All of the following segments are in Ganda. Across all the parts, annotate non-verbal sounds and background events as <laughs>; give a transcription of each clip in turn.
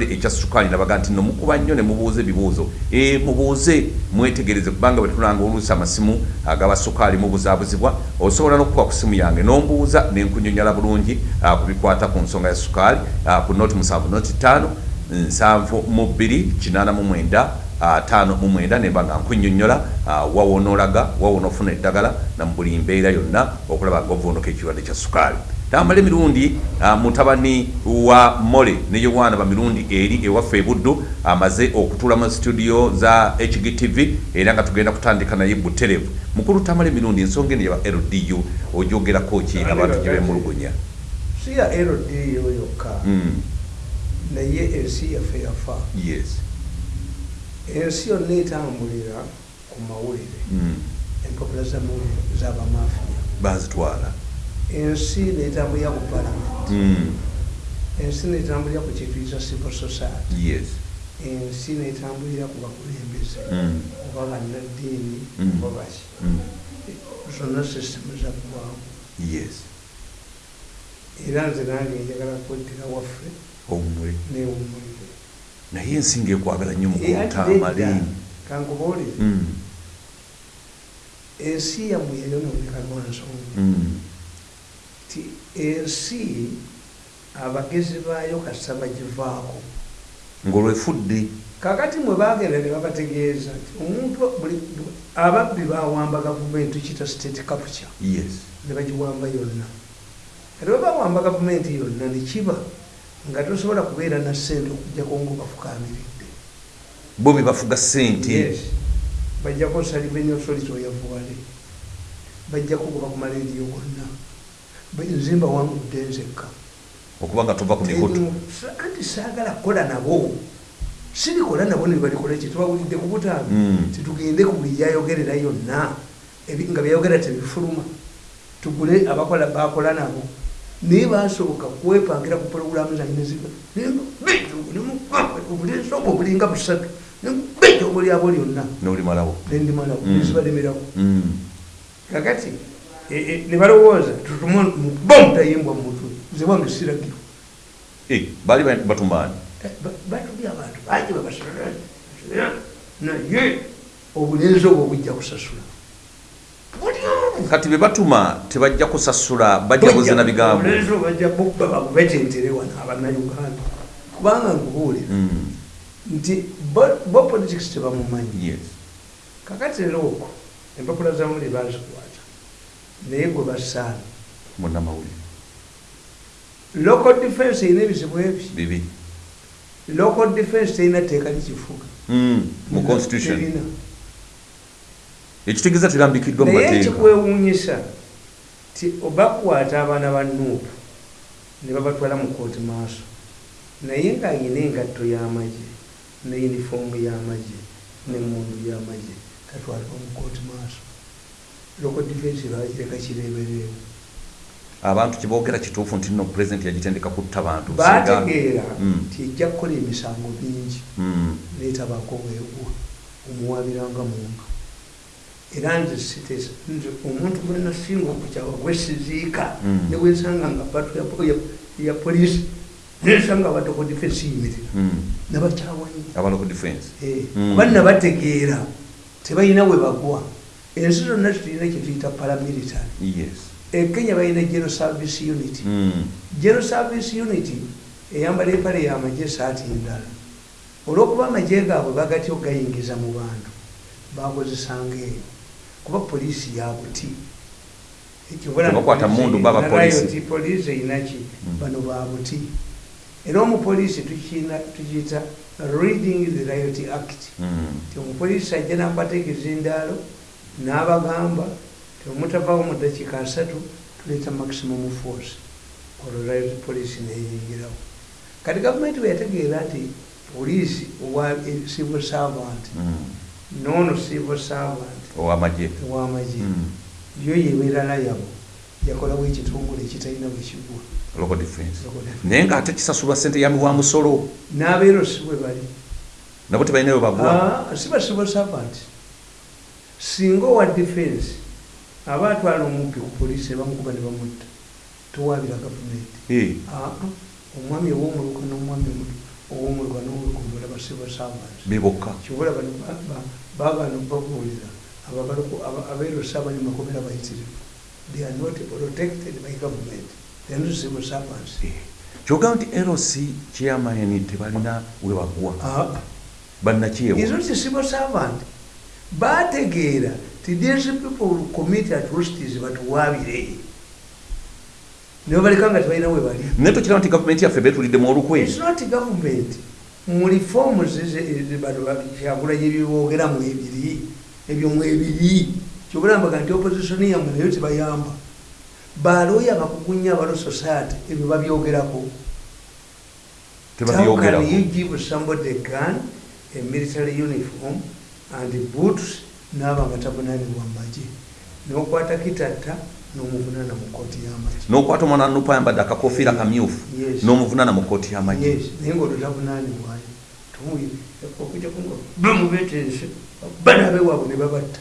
ekya sukaali nabaga nti nomukuba nnyo ne mubuuza ebibuuzo. E, mubuuze mwetegereze kubanga bwe tulanga oluusi amasimu agaba sukaali mubuzaabuzibwa osobola n'okukuba ku simu yange. Nombuuza nenkunyonyola bulungi uh, kubikwata ku nsonga ya sukaali uh, ku noti musanvu noti ttaano nsanvu mu bbiri kinaana mu mwenda ataano mu mwenda nemba nga nkunyonyola uh, wawonoolaga wawona eddagala na mu buli mbeera yonna okulaba nga ovuunuka ekirwadde kya sukaali tamala emirundi uh, mutabani wa mole ne yowaana bamirundi eri ewaffe ebuddu amaze okutuula mu studio za hgtv era nga tugenda kutandika naye buterevu mukulu tamala emirundi ensonga eno yaba ldu ojogerako ki abantu gye bemulugunya si ya ldu yokka Mm, naye ensi yaffe yafa. Yes. Ensi yonna etambulira ku mawulire Mm, empapula zamawulire z'abamafiya bazitwala ensi netambulira ku palamenti Mm, ensi netambulira ku kituyisa civil society. Ensi netambulira ku bakulembeze oba bannaddiini Mm. oba baki. Mm, zonna sisitemu zaggwamu era nze nange njagala kweddira waffe omwe. newumulire naye ensinga ekwagala nnyo mukutamale kankubuulire. Ensi yammwe yayononeka lwansonga mm, ti ensi abagezi baayo kasita bagivaako. Ng'olwefudde kakati mwe bagenda ne babategeeza nti omuntu ababbi bawamba gavumenti kita state capture. Yes. Ne bagiwamba yonna. Kati bwe bawamba gavumenti yonna nekiba nga tosobola kubeera na ssente okugjako ngaobafukamiridde bo be bafuga ssente. Yes. Bajjako saliveni authority oyavuwale bajjako kuba ku malediyo gonna nzimba wangudde nzekka okuba nga tova ku mikutu anti saagala kukola nabo. Sirikola nabo nebalikola ki? Tubawulidde ku butaabi. Mm. titugende ku buli yayogerera yonna. Nga byayogera tebifuluma. Tugule abakola bakola nabo. Naye basoboka kwepangira ku pologulamu zange obulinsoba obulinga busatu. Beja obulyabo lyonna. Nendimalawo Mm. nezibalemerawo Mm, kakati ne balowooza tutuma bomutayimbwa mumutwe nze wange siragiro. Eh, baali ba- batumaani? Batuli abantu bangi babasala naye obulenzi obwo bujja kusasula. Kati be batuma tebajja kusasula bajja buzina bigambo. babubetentere wano abannayuganda. Kubanga nkubuulira Mm, nti bo- politics tebamumanyi. Kakati era okwo empapula zamuli bazikwata naye gwe basaana munnamawulire local defense erina ebizibu ebi bibi. Local defense terina tteeka likifuga Mm, mu constitution. Terina. ekitegeeza terambikiddwa mu naye kikwewuunyisa ti obakwata abaana ba nuupu ne babatwala mu kooti maaso. Naye ng'ayina engatto y'amagye ne yunifoomu y'amagye n'emmundu y'amagye katwalibwa mu kooti maaso loko difensi bagireka kireebereewo abantu kyeboogera kituufu nti nno pulezidenti yagitendeka kutta bantu. Baategeera Mm. nti ejja kukola emisango mingi. Mm, neetabako weegwa omuwabiranga muntu era nze omuntu gwe nasinga okukyawa gwesiziika Mm. ne bwensanga nga patu ya, polisi nensanga abatoko difensi yimirira nabakyawa nnyo abalocal defense Eh, kuba nabategeera tebalina we bagwa ensi zonna zitulina kyetuyita paramilitary e kenya balina general service unity. Mm, general service unity eyambala empale yamagye saati endala olwokuba amagye gaabwe bagatyo gayingiza mu bantu bakozesanga eyo kuba poliisi yabuti poliisi. einaki Mm. bano babuti era omupoliisi tukiyita reading the riot act. Mm, ti omupoliisi ajja nabategeeza endaalo n'abagamba temutavaawo mu dakiika asatu tuleeta maximum force. Olwo riot poliisi neyingirawo. Kati gavumenti bwe yategeera nti poliisi owa civil servant mm. noono civil servant owamagye. Mm, yo yebeera layabo yakolawo ekitongole ekitalina bwe kigwa. Local defense. Naye ng'ate kisasulwa ssente yami wa musolo n'abeero si bwe bali. Nabo tebalinayo bagwa. Ah, si ba civil servant singa owa defense aba atwala omubbi ku poliisi ne bamukuba ne bamutta towabira gavumenti. Eh, omwami ow'omuluka n'omwami basiba sabansi bebokka kibula bano bagana babuulira abeero sabanyi makomera bayitirivu. They are not protected by government. They are not civil servants. Kyogamba nti eros chairman tebalina webagwa Ah, bannakyewa is not civil servant bategeera ti these people commit atrocities batuwaabire nibo baleka nga tebalina we bali. Naye tokiraba nti gavumenti yaffe betuliddemu olukwe It's not government. Mu reforms kyakulanye byebogeramu ebiri ebyo mu ebiri. Kyobulambaga nti opposition yammwe nayo tebayamba. Balooya bakugunya abalo society ebyo babyogerako. How can you give somebody a gun, a military uniform and boots n'aba nga tabunanibwa mu magye n'okwata kitatta n'omuvunana mu kooti y'amagye n'okwata omwana nupa ayambadde akakofiira kamyufu Yes. n'omuvunana mu kooti y'amagye naye ngaolwo kunga bamubetense bana abewaabwe ne babatta.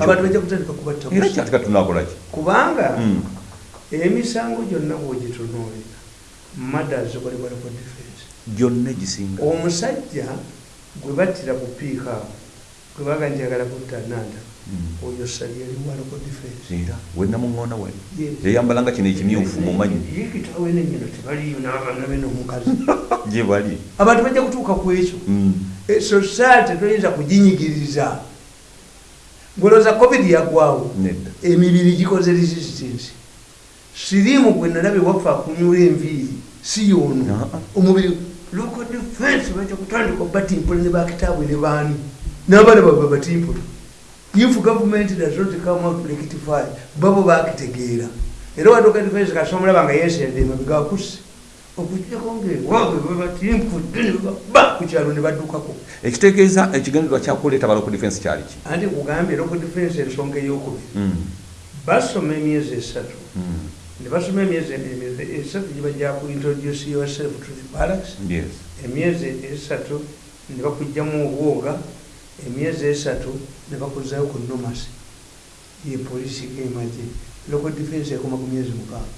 Abantu bajja kutandika kubatta era busa. kyatika tunakolaki kubanga Mm. emisango gyonna bwogitunuulira madazi balibalako defense. Gyonna egisinga. Omusajja gwe battira ku piika awo gwe baga njagala kutta nanda Mm. oyo sali yali walako defense. Era wenamuŋŋoona wali yayambalanga kino ekimyufu mumanyi ye kitaawe nenyino tebaliyo n'abaana be n'omukazi. <laughs> Gye bali. Abantu bajja kutuuka ku ekyo. Mm. society toyinza kuginyigiriza. Ngoloza covid yagwawo emibiri gikoze resistance. Sirimu gwe nalabye waffe akunyula enviiri si ah. omubiri local defense bajja kutandika batimpula ne bakitaabwe ne baani n'abaana babwe batimpula if government does not come out rectify babo bakitegeera era watoka defense kasomulaba nga yesedde emabigakuse okujjako ngaewaabwe babatimpudde ne baba ku kyalo ne baddukako. Ekitegeeza ekigendererwa kyakuleeta balo ku defense kyali ki? Anti kugambye local defense ensonga eyokubiri. Mm. basoma emyezi esatu. Mm. ne basoma emyezi esatu gibajja ku introduce yourself to the barracks yes. Emyezi esatu ne bakugjamu obwoga emyezi esatu ne bakuzayo ku nomasi ye polisi gemagye local defense ekoma ku myezi mukaaga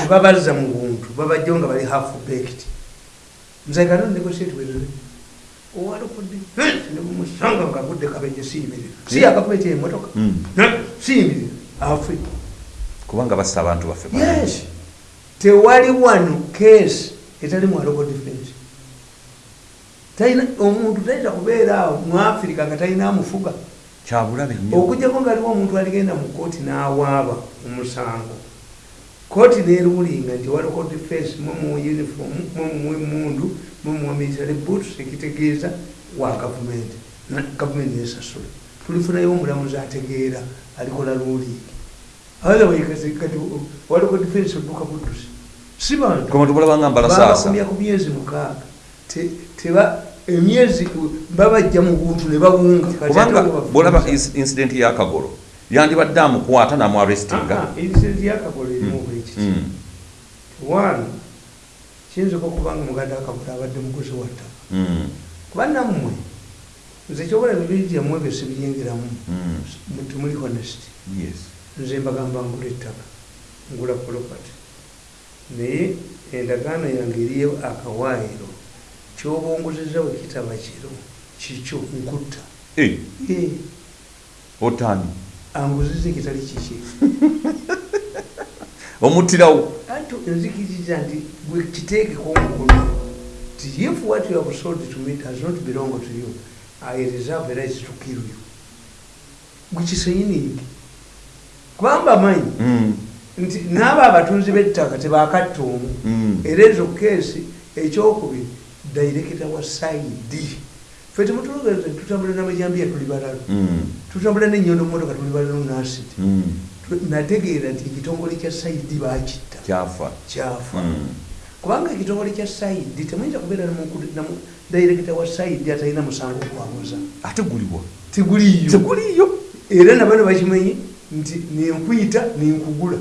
tebabazza mu buntu babajjawo nga bali half baked nzekano negotiate werere owa local defense ne bumusanga nga agudde kabenje siyimirira si yakavumenti emotoka Mm. siyimirira afe kubanga bassa abantu baffe yes. tewali wano case etali mu local defense omuntu tayinza kubeera awo mu afirika nga talina amufuga kyabulabe nnyo. Okujjako nga aliwo omuntu aligenda mu kooti n'awaaba omusango kooti nerulinga nti wa local defense mwe mu uniform mwe mu emundu mwe mu military boots ekitegeeza wa gavumenti. Gavumenti nesasula. Tulifunayo omulamuzi ategeera alikola lulingi otherwise kati wa local defense odduka buddusi si bantu. Koma tubulabanga mbala saasa babakumya ku myezi mukaaga. Te- teba emyezi babajja mu buntu ne bawunga kubanga bafuusa. incident yakagolo yandibadde amukwata namuarestinga incident yakagolo erimu bwekiti Mm. one kiyinzika okubanga muganda akagolo abadde mukozi wa ttaka. Mm. kuba nammwe nze kyobola bibiri gyammwe ebyo sibiyingiramu temuli honest yes. Nze mbagamba ngula ettaka ngula property. Naye endagaano yange eriyo akawaayiro kyobongozeza <laughs> we kitaba kiro kikyo nkutta Eh, otani. Anguziza ekitali kiki omuttirawo anti nzikiriza nti gwe kiteekeko omukono ti if what you have sold to me does not belong to you i reserve the right to kill you. Gwe kisayiningi kubamba manyi Mm. nti naabo abatunzi b'ettaka tebakatta omu. Mm. era ezo keesi ekyokubiri dairekita wa saidi fe temutulogeze tutambula namajambiya tuli balalo Mm. tutambula nenyondo mumotoka tuli balalo nasiti. Mm. nategeera nti ekitongole kya saidi bakitta kyafa kyafa Mm. kubanga ekitongole kya saidi temuyinza kubeera dairekita wa saidi atalina musango okwamuza ate guliwa? Tiguliyo. Teguliyo era nabano bakimanyi nti nenkuyita nenkugula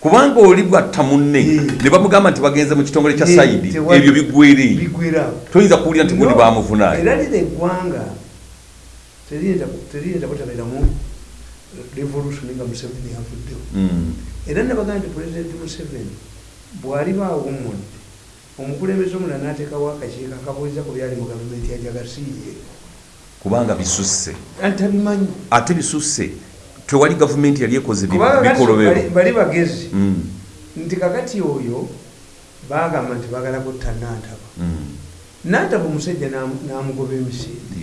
kubanga oli bwatta munne Eh. ne bamugamba nti bagenze mu kitongole kya Eh, saidi ebyo bigwerawo toyinza kuwulira nti gundi No, bamuvunayo. era lino eggwanga teriyinza butabeeramu revolution nga museveni avuddewo Mm. era nabagaa nti pulezidenti museveni bw'aliba awummudde omukulembeze omulala nateekawo akakiiko akabuuliza ku byali mu gavumenti yajagasiiye kubanga bisusse. Antabimanyi. Ate bisusse tewali gavumenti yali ekoze bali- bagezi. Mm, nti kakati oyo bagamba nti bagala kutta nantaba. Mm, nantaba omusajja n'amu- n'amugoba emisinde.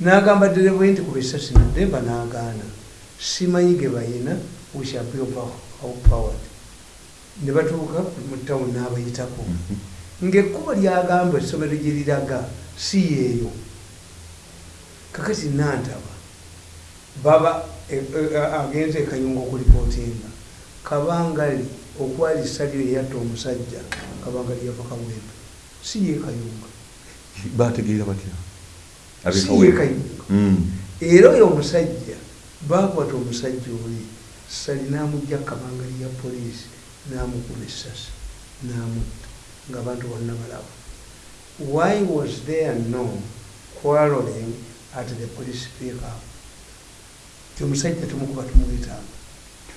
N'agamba dereva nti kuba esasi nademba n'agaana. Simanyi ge bayina wishapowed ne batuuka mu tawuni n'abayitako. Mhm. ng'ekkuba lyagamba essomero gye liraga si yeeyo. Kakati nantaba baba e- e- agenze ekayunga okulipootinga kabangali okwalisa lyo eyatta omusajja kabangali yava kawempe si ye kayunga. Bategeera batya? Si ye kayunga. Mm, era oyo omusajja bakwata omusajja oli sali n'amugja kabangali ya poliisi n'amukuba essasi n'amutta ng'abantu bonna balaba. Why was there no quarreling at the police pickup omusajja tumukuba tumuyitanga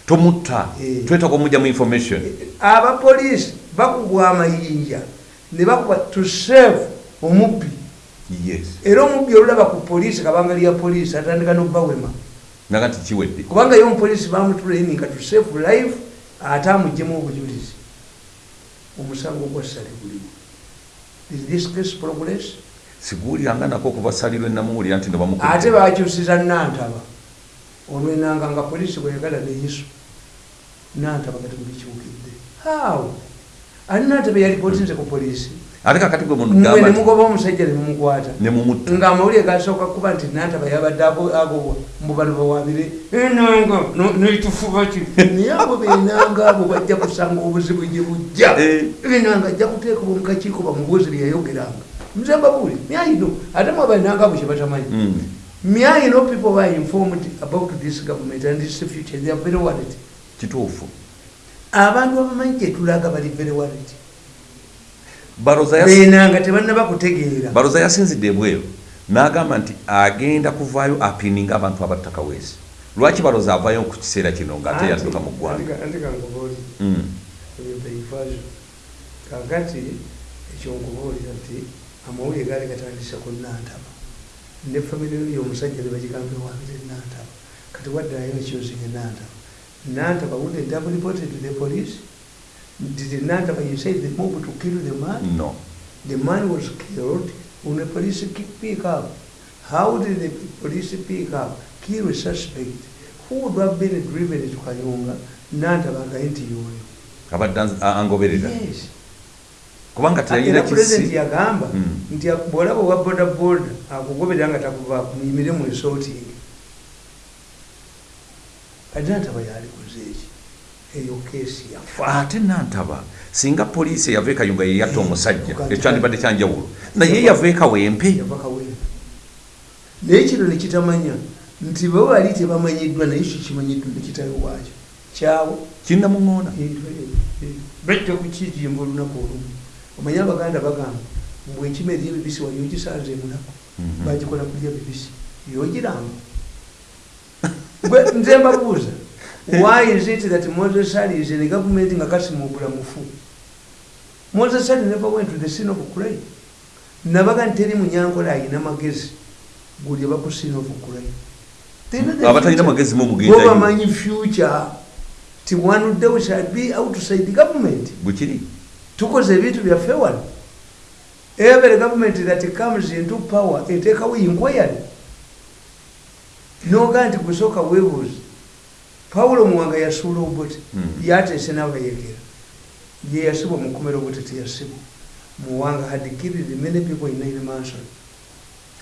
tomutta Eh. twetaka omujjamu information. Abapoliisi bakugwa amayinja ne bakuba to save omubbi. Yes. Era omubbi olulaba ku poliisi kabangali ya poliisi atandika n'obbawema naga nti kiwedde. Kubanga ye omupoliisi bamutulaininga to save life ate amugjemu obujulizi. Omusango gwa sale guliwo is this case progress? Siguwuliranga nako okubasalirwa enamuwulira nti ate nobamukuba bakyusiza nantaba olwenanga nga poliisi bweyagala neyiso nantaba nga temubikyukidde how? Ani nantaba yalipotinze ku poliisi? Ate kakati gwe munugamba nemugoba omusajja nemumukwata nemumutta nga amawulire gasooka kuba nti nantaba yabadde ago- agobwa mubano bawabire enanga neitufuba ki? <laughs> Naye abo benanga abo bajja kusanga obuzibu gye bujja. Eh. enanga ajja kuteekebwa mukakiiko bamubuuzi byeyayogeranga nze mbabuuli myayino ate mwabananga abo kyebatamanyi Mm, myayino people were informed about this government and its future. They are very worried. Kituufu. Abantu abamanyi gyetulaga bali very worried. Baroza yas- benanga tebannaba kutegeera. Baroza yasinzidde ebweru. N'agamba nti agenda kuvaayo apininga abantu abattakaweesi lwaki baroza avaayo ku kiseera kino ng'ate yadduka mu ggwanga? kakati ekyonkubuulira nti amawulire gaali gatandise ku nantaba ne famire yo omusajja bebagigambe wabire nantaba kati waddirayo ekyozinga nantaba nantaba they have reported to the police. Did nantaba you say they moved to kill the man? No. The man was killed when the police pick up. How did the police pick up? Kill a suspect. Who would have been driven to kayunga nantaba agaye nti yoyo. Abadde angoberera? Yes kubanga pulezidenti kisi. yagamba Mm. nti bwolaba owa boda boda akugoberera nga takuvaako muyimire mu resorting. Ajantaba yalikoze eki eyo keesi yafa. Ate nantaba singa poliisi eyava ekayunga yeyatta omusajja Kati- ekyandibadde kyanjawulo naye yava ekawempe yava kawempe. Naye kino nekitamanya nti bo bali tebamanyiddwa naye kyo kimanyiddwa nekitayo waakyo? Kyawo kinnamuŋoona bajja kukijimba olunaku olumu omanye abaganda bagamba mbwe enkima eri ebibisi wali ogisanze emunaku Mhm. bagikola kulya bibisi yogiramba <laughs> nze mbabuuza why is it that moses ali is in a government nga kasimubula mufu moses ali never went to the scene of crime nabaga nti teri munyankola ayina magezi guli of future. magezi mu bo mugendayo bamanyi future ti one day we shall be outside the government bwekiri tukoze ebintu byaffe wano every government that comes into power eteekawo inquiry. Noga nti gusooka weebuuzi pawulo muwanga yasuula obote Mhm. yateese n'abayegera ye yasibwa mu kkomera obote teyasibwa. Muwanga had killed many people in nine manson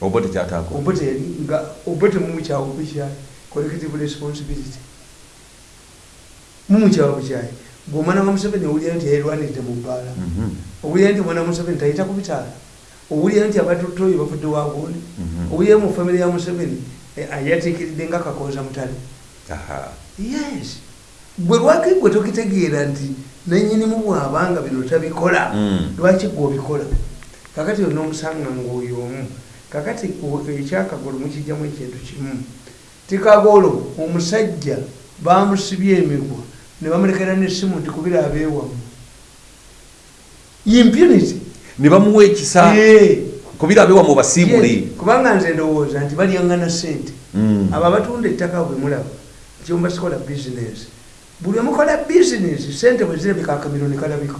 oba tekyataako obote yali nga obote mumukyawo bukyayi. Collective responsibility. Mumukyawo bukyayi bw'omwana wa museveni owulira nti yayirwanirire mu bbaala Mhm. owulira nti omwana wa museveni tayita ku bitaala owulira nti abatotoyo bavudde wagundi Mhm. owulira mu famire ya museveni eh, yatiikiridde nga kakooza mutale. Yes. Gwe lwaki gwe tokitegeera nti nanyinimu bwabanga bino tabikola? Mm. lwaki gwe obikola? Kakati olina omusanga ngaoyo omu. Kakati ekyakagolo mukijjamu ekintu kimu. Tikagolo omusajja bamusibye emigwa ne bamulekera nesimu nti kubira abeewamu impunity. Ne bamuwa ekisa Eh. kubirabewa mu basiibule Yes, kubanga nze ndowooza nti balyaŋŋana sente Mm. abo abatunda ettaka bwe mulaba nti omu basikola bizinesi buli omukola bizinesi sente bwe zirabika akamiro ne kalabika.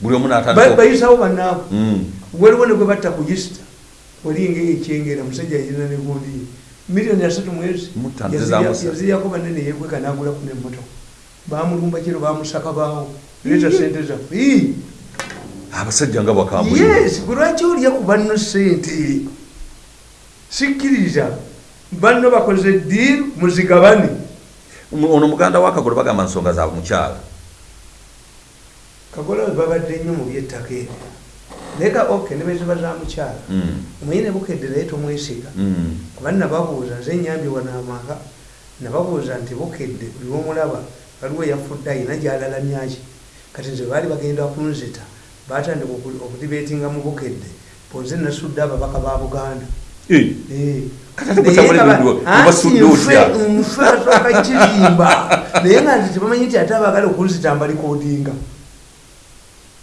Buli omu bayisawo bannaabo Mm. waliwo ne gwe batta ku yisita olinga ekyengera musajja yirina ne gundi. Miliyoni asatu mwezi. Yaziryako banene yekweka nagulaku nemmotoka bamulumba kiro bamusaka baawo leeta sente zaffe abasajja nga bakambwe yes gwe lwaki olya ku banno sente sikkiriza. Banno bakoze diiru muzigabane. Ono muganda wakagolo bagamba nsonga za mukyala. Kagola we babadde nnyo mu byettaka ebyo naye ka ok ne beziba za mukyala. Mm. omuyine bukedde naye tomwesiga. Mm. kuba nababuuza nze enyambye wano amaka nababuuza nti bukedde buli womulaba waliwo eyafudde ayina gyalalamyaki kati nze baali bagenda kunzita batandika oku- okudibeetinga mu bukedde bonze nasudde ababaka ba buganda. Nfe- basooka kirimba naye nga nti tebamanyi nti ate abagala okunzita mbalikodinga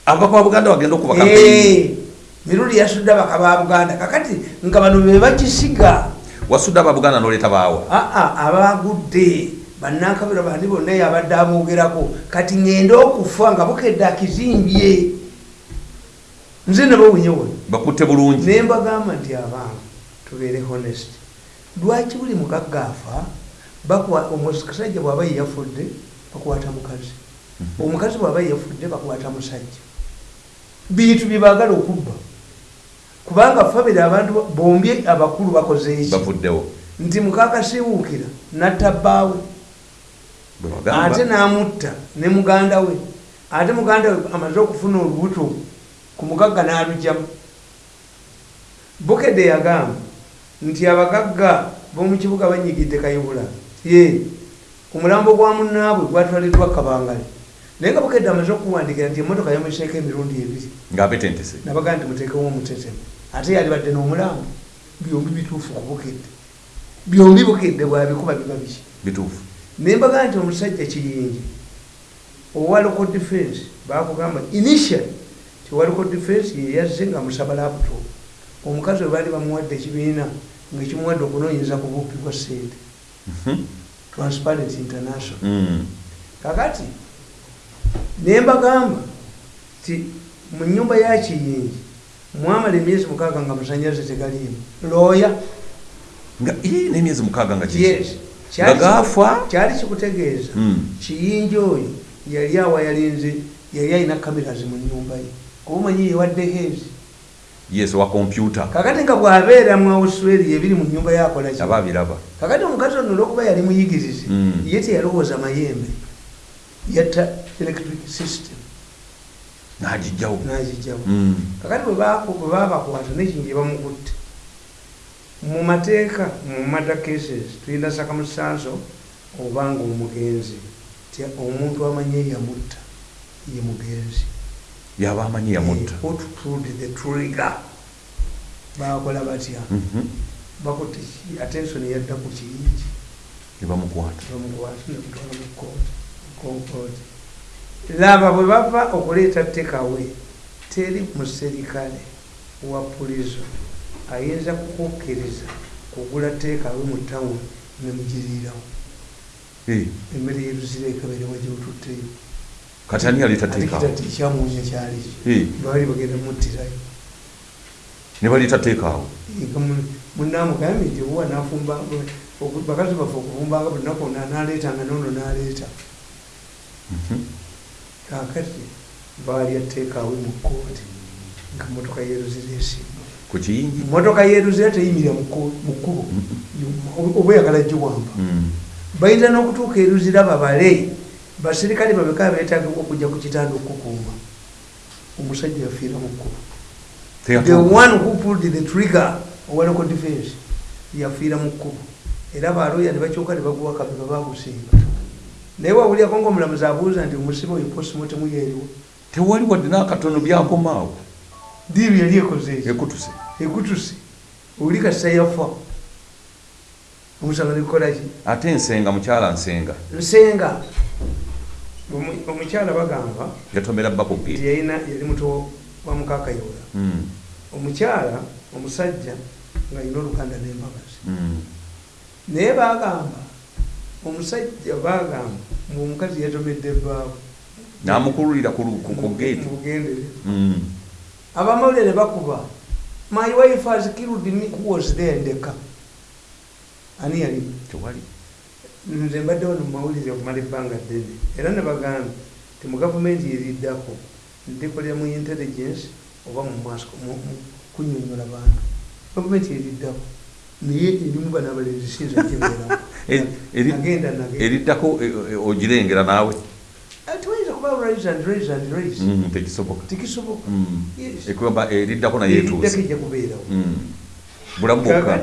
ababaka ba buganda bagenda okuba Eh, mirundi yasudde abaka ba buganda. Kakati nga bano be bakisiga. Wasudde aba buganda noleeta baawa. Aa abagudde bannakabira bandi bonna yabadde amwogerako kati ŋŋenda okufa nga bukedde akizimbye nze nabawunyewo bakutte bulungi. Ne mbagamba nti abange tubeere honest. Lwaki buli mugagga afa omusajja bw'aba ye yafudde bakwata mukazi. Omukazi bw'aba ye yafudde bakwata musajja. Bintu bye baagala okubba. Kubanga fabire abantu bombi abakulu bakoze eki? Nti mukakasiwuukira natta bbaawe ate n'amutta ne muganda we. Ate muganda we amaze okufuna olubuto ku mugagga n'alugyamu bukedde yagamba nti abagagga b'omu kibuga banyigidde kayibula. Ye omulambo gwa munnaabwe gwatwaliddwa kabangale. Naye nga bukedde amaze okuwandikira nti emmotoka yamuseeko emirundi ebiri. Ng'abetentese nabaga nti muteekewo omutetemu ate yali badde n'omulambo. Byombi bituufu ku bukedde. Byombi bukedde bwabikuba biba biki? Bituufu nembaga nti omusajja kiyingi owa local defense bakugamba initial ti owa local defense yeyazze nga musaba laptop. Omukazi we baali bamuwadde ekibiina ngaekimuwadde okunoonyeza ku buppi bwa sente Mhm. transparent international. Mm. kakati nembagamba ti mu nyumba ya kiyingi mwamala emyezi mukaaga nga musanyalaze tegaliimu. Looya nga ii n'emyezi mukaaga nga yes nga gaafa kyali kikutegeeza. Mm. kiyinja oyo yali awa yalinze yali alina cameras mu nyumba ye. Kuba omanyi yewadde hezi yes wa kompyuta kakati nga bwabeera mu australia ebiri mu nyumba yakola ki? Aba abiraba kakati omukazi ono olwokuba yali muyigirizi Mm. ye teyalowooza mayembe. Yatta electric system. N'agijjawo n'agijjawo Mm. kakati bwe babakwata nekingi bamukutte mu mateeka mu mada cases tulina sakamusanso obanga omugenzi omuntu amanye yamutta ye mugenzi yaba amanyi yamutta Eh, bakola batya? Mhm. bakutte ki- attention yadda ku kiyingi. Ne bamukwata bamukwata nemutwala mu kooti konkooti laba bwe bava okuleeta tekawe teri muserikale wa pulizo ayinza kukukkiriza kugula tekawe mu tawuni nemugiriirawo emmere yeruzira ekaberewa gyotutteyo kati ani yaleeta ate teekaawo kitati ekyamuunya kyali. Ki Eh, baali bagenda muttirayo ne baleeta teekaawo munamugambye nti owa nafumba bakazi baffe okufumbanga buli lunaku naleetanga nono naleeta. Mhm. kakati baalya teekaawe mu kooti nga motoka yeruzira esimba ku kiyingi? Motoka yeruzira teyimirira mu kkubo. Oba oyagala giwamba Mm. bayinza n'okutuuka eruzira babale basirikale babeka beetagibwa okujja ku kitanda okukuuma. Omusajja yafiira mu kkubo. The one who pulled the trigger owa local defense yafiira mu kkubo. Era baloya ne bakyuka ne baguwa kabeba bagusinga naye wawulyako ngaomulamuzi abuuza nti omusibe oyo posimo temuyeriwo tewali wadde n'akatono byakomaawo diiru yali ekoze ekutuse ekutuse oli kasita yafa omusango negukolaki ate nsenga mukyala nsenga. Nsenga. Omu- omukyala bagamba yatomera nti bakubge yalina yali muto wamukakayola Mm. omukyala omusajja nga alina olukanda n'embagazi Mm. naye bagamba omusajja bagamba ngaomukazi yatomedde ebbaawo namukululira ku lu- ku abamawulire bakuba my wife has killed me who was there ndeka ani yali? Nze mbadde wano mumawulire okumala ebbanga ddene. Era nebagambye ti mu gavumenti eriddako ndikolera mu intelligence oba kunyonyola bantu. Gavumenti eriddako naye erimu bano abalenzi sinza kyebeeramu <laughs> Eri- eri- agenda nagenda. eriddako eh, eh, ogirengera naawe rise and rise and rise Mm, tekisoboka. Tikisoboka Mm. Ekugamba eriddako naye etuuse ejja kubeerawo. Mm. bulamu bwokka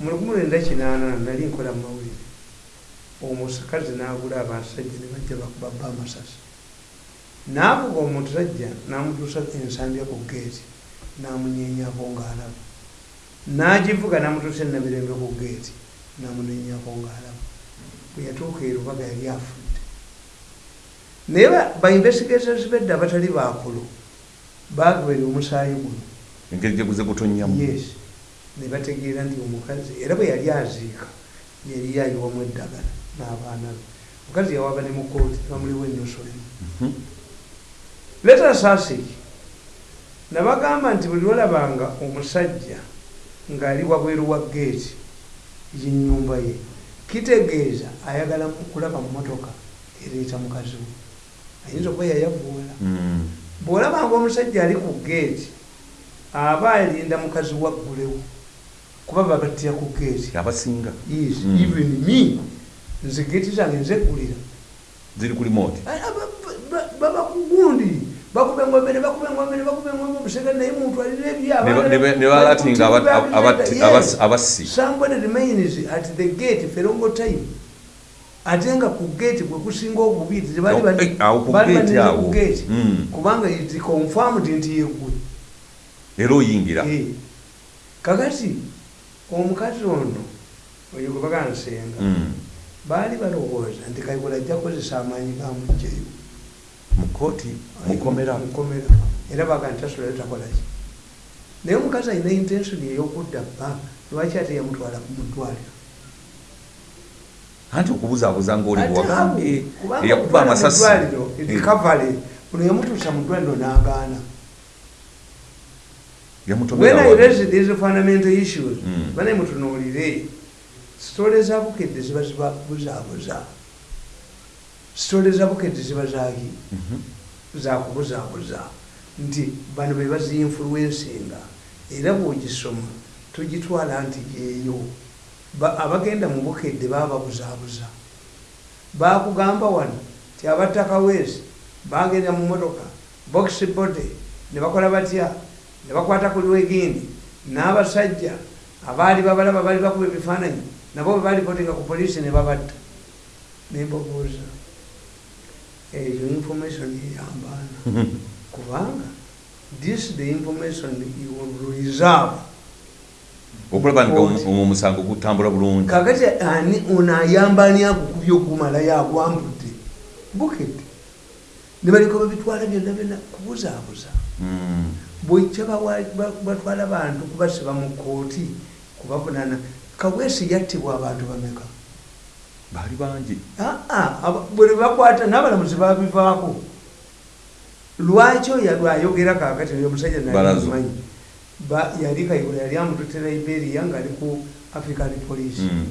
mu lukumi lwenda kinaana nali nkola mawulire. Omusakazi n'agula abasajja ne bajja bakuba bba amasasi n'avuga omusajja n'amutuusa ensambya ku geeti n'amunyenyako ng'alaba n'agivuga n'amutuusa enabirembe ku geeti n'amunenyako ng'alaba bwe yatuuka erubaga yali afudde naye ba- ba investigators bedda abatali bakulu bagoberera omusaayi guno engeri gye guze gutonnyamu yes ne bategeera nti omukazi era bwe yali aziika. Yali yayiwamu eddagala n'abaana be. Omukazi yawaaba ne mu kooti bamuliwo ennusulemu Mhm. leta saasiki nabagamba nti buli lwalabanga omusajja ng'ali wabweru wa geeti yenyumba ye kitegeeza ayagala kulaba mu motoka ereeta mukazi we ayinza okuba yayavuula Mm. bw'olabanga omusajja ali ku geeti aba alinda mukazi waggulewo kuba babattira ku geeti abasinga. Yes, Mm. even me nze geeti zange nzeggulira ziri ku limoti baba ku gundi bakuba engombe ne bakuba engombe ne bakuba engombe omusega naye muntu alina ne balatinga abassi. Somebody remains at the gate for a long time ate nga ku gate gwe kusinga obubi tebali bali- eh, ku bali gate banene awo. ku gate Mm. kubanga it confirmed nti yegwe era oyingira Eh. kakati omukazi ono oyo gwe bagansenga Mm. baali balowooza nti kayikola ajja kukozesa amaanyi gamugjeyo mu kooti mukomera era baga nti tasobola takolaki naye omukazi alina intensoni ey'okudda bba lwaki ate yamutwala kumutwaliro anti okubuzaabuza ngaoli bwewagambye eyakuba amasasi. ddwaliro Eh, ono yamutuusa mu ddwaliro n'agaana. When i raise these fundamental issues Mm. bane mutunuulire sitole za bukedde ziba ziba buzaabuza sitole za bukedde ziba zaki Mhm. zakubuzaabuza nti bano be baziinfuluwensinga era bw'ogisoma togitwala nti Ba- abagenda mu bukedde baba babuzaabuza bakugamba wano ti abatakaweesi bagenda mu motoka box body ne bakola batya? Ne bakwata ku lwegindi n'abasajja abaali babalaba bali bakuba ebifaananyi nabo bwe balipotinga ku poliisi ne babatta. Nembabuuza eyo information eyambaana <laughs> kubanga this the information you will reserve okulaba nga omu- omusango gutambula bulungi. Kakati ani ono ayamba ani agukubye ogumalayo agwambudde bukedde ne baleka babitwala byonna byonna kubuzaabuza. Mm. bwekya batwala bantu kubasiba mu kooti kubavunana kaweesi yattibwa abantu bameka? Baali bangi. Aa, aba- bwe bakwata n'abalamuzi babivaako lwaki oyo lwayogera kakati oyo omusajja nalimanyi yali kayigula yali amututte liberia ngaali ku african police. Mm.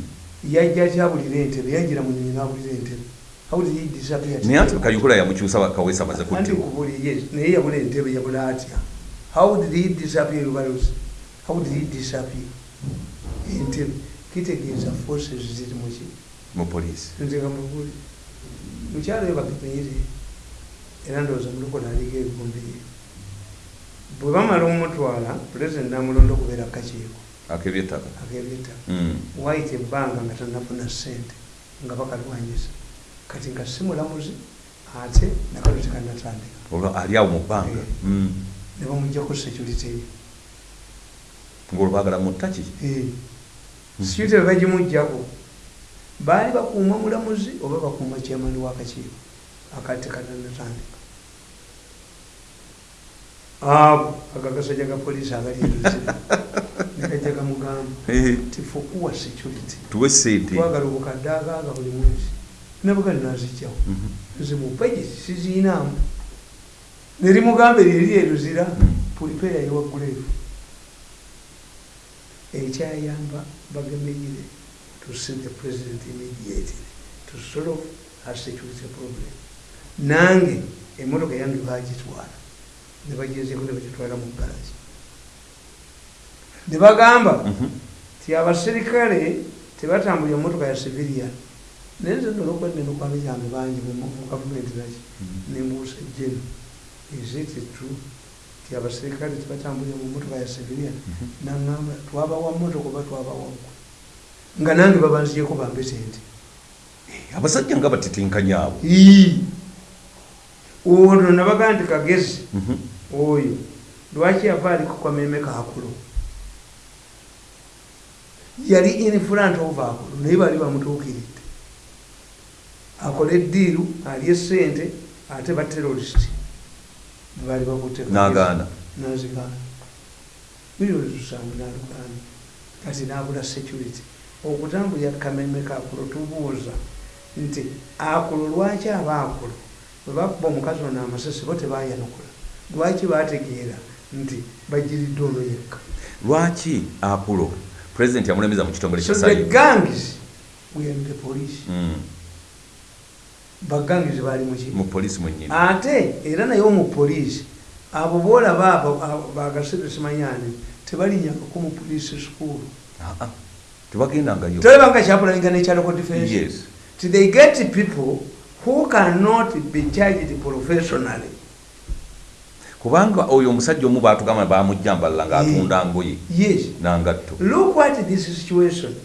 yajja kyabulira entebe? Yajjira mu nyonyi n'abulira entebe. Naye ati kayukula yamukyusa kawesa anti kubuli yes naye yabula entebe yabula atya? How did he disappear everybody how did he disappear? Entebe. Kitegeeza forces ziri muki mu poliisi nze nga mubuli mukyalo yo bakimenyere era ndowooza mulukola aliko ebivumbi ye bwe bamala omutwala pulezidenti namulonda okubeera kakiiko akebyettaka ak'ebyettaka Mm. wayita ebbanga nga tanafuna ssente nga bakalwanyisa kati nga si mulamuzi ate nakalo tekanatandika olwo ali awo mu bbanga. Eh. Mm. ne bamugjako security. Ye ngaolwo baagala muttaki security bwe bagimugjako baali bakuuma mulamuzi oba bakuuma kyamani w'akakiiko akati tekanatandika ako agagasajja ga poliisi agaliruzira <laughs> nekajja gamugamba Eh, ti fukuwa security? Tuwe sente twagala obukadde agaaga buli mwezi. Nabuga nazijjawo Mhm. nze mu bajeti siziinaamu nerimugamba eriri eruzira pulipeya yewaguleefu ekyayamba bagemeyire to see the president immediately to solve her security problem. Nange emotoka yange bagitwala nebagezeko nebagitwala mu galagi nebagamba Mhm. ti abaserikale tebatambulira motoka ya civilian. Naye nze nolokuba nenokwano kyange bangi mu gavumenti naki nembuusa jeno true ti abaserikale tebatambulira mu motoka ya civilian? Naŋamba twabawa motoka oba twabawagwe nga nange babanziyeko bambe sente. Abasajja nga batitinkanya abo. Ono nabagaa nti kagezi Mhm. oyo lwaki yava ali ku kameme kakulo yali in front of akulo naye bali bamutuukiridde akola eddiiru alye sente ate baterorist bali bakutte n'agaana. Nazigaana. Milioni lusanvu nalugaana kati nabula security. Okutambulira kameme kakulo tubuuza nti akulo lwaki aba akulo bwe bakuba omukazi ono amasasi bo tebayanukula. Lwaki bategeera nti bagiridde ono yekka? Lwaki akulo pulezidenti yamulemeza mu kitongole so kya the sayi gangs were the police bagangizi bali muki mu polisi mwennyini. Ate era naye omu poliisi abo boolaba abo bagasebe simanyani tebalinyakako mu poliisi school. Ah, ah. tebagendangayo tolebanga kyapulanga nekyaloko defense. Ti they get people who cannot be charged professionally? Kubanga oyo omusajja omu batugamba bamujjambalala ng'atunda ngoye yes. nangatto. Look at this situation.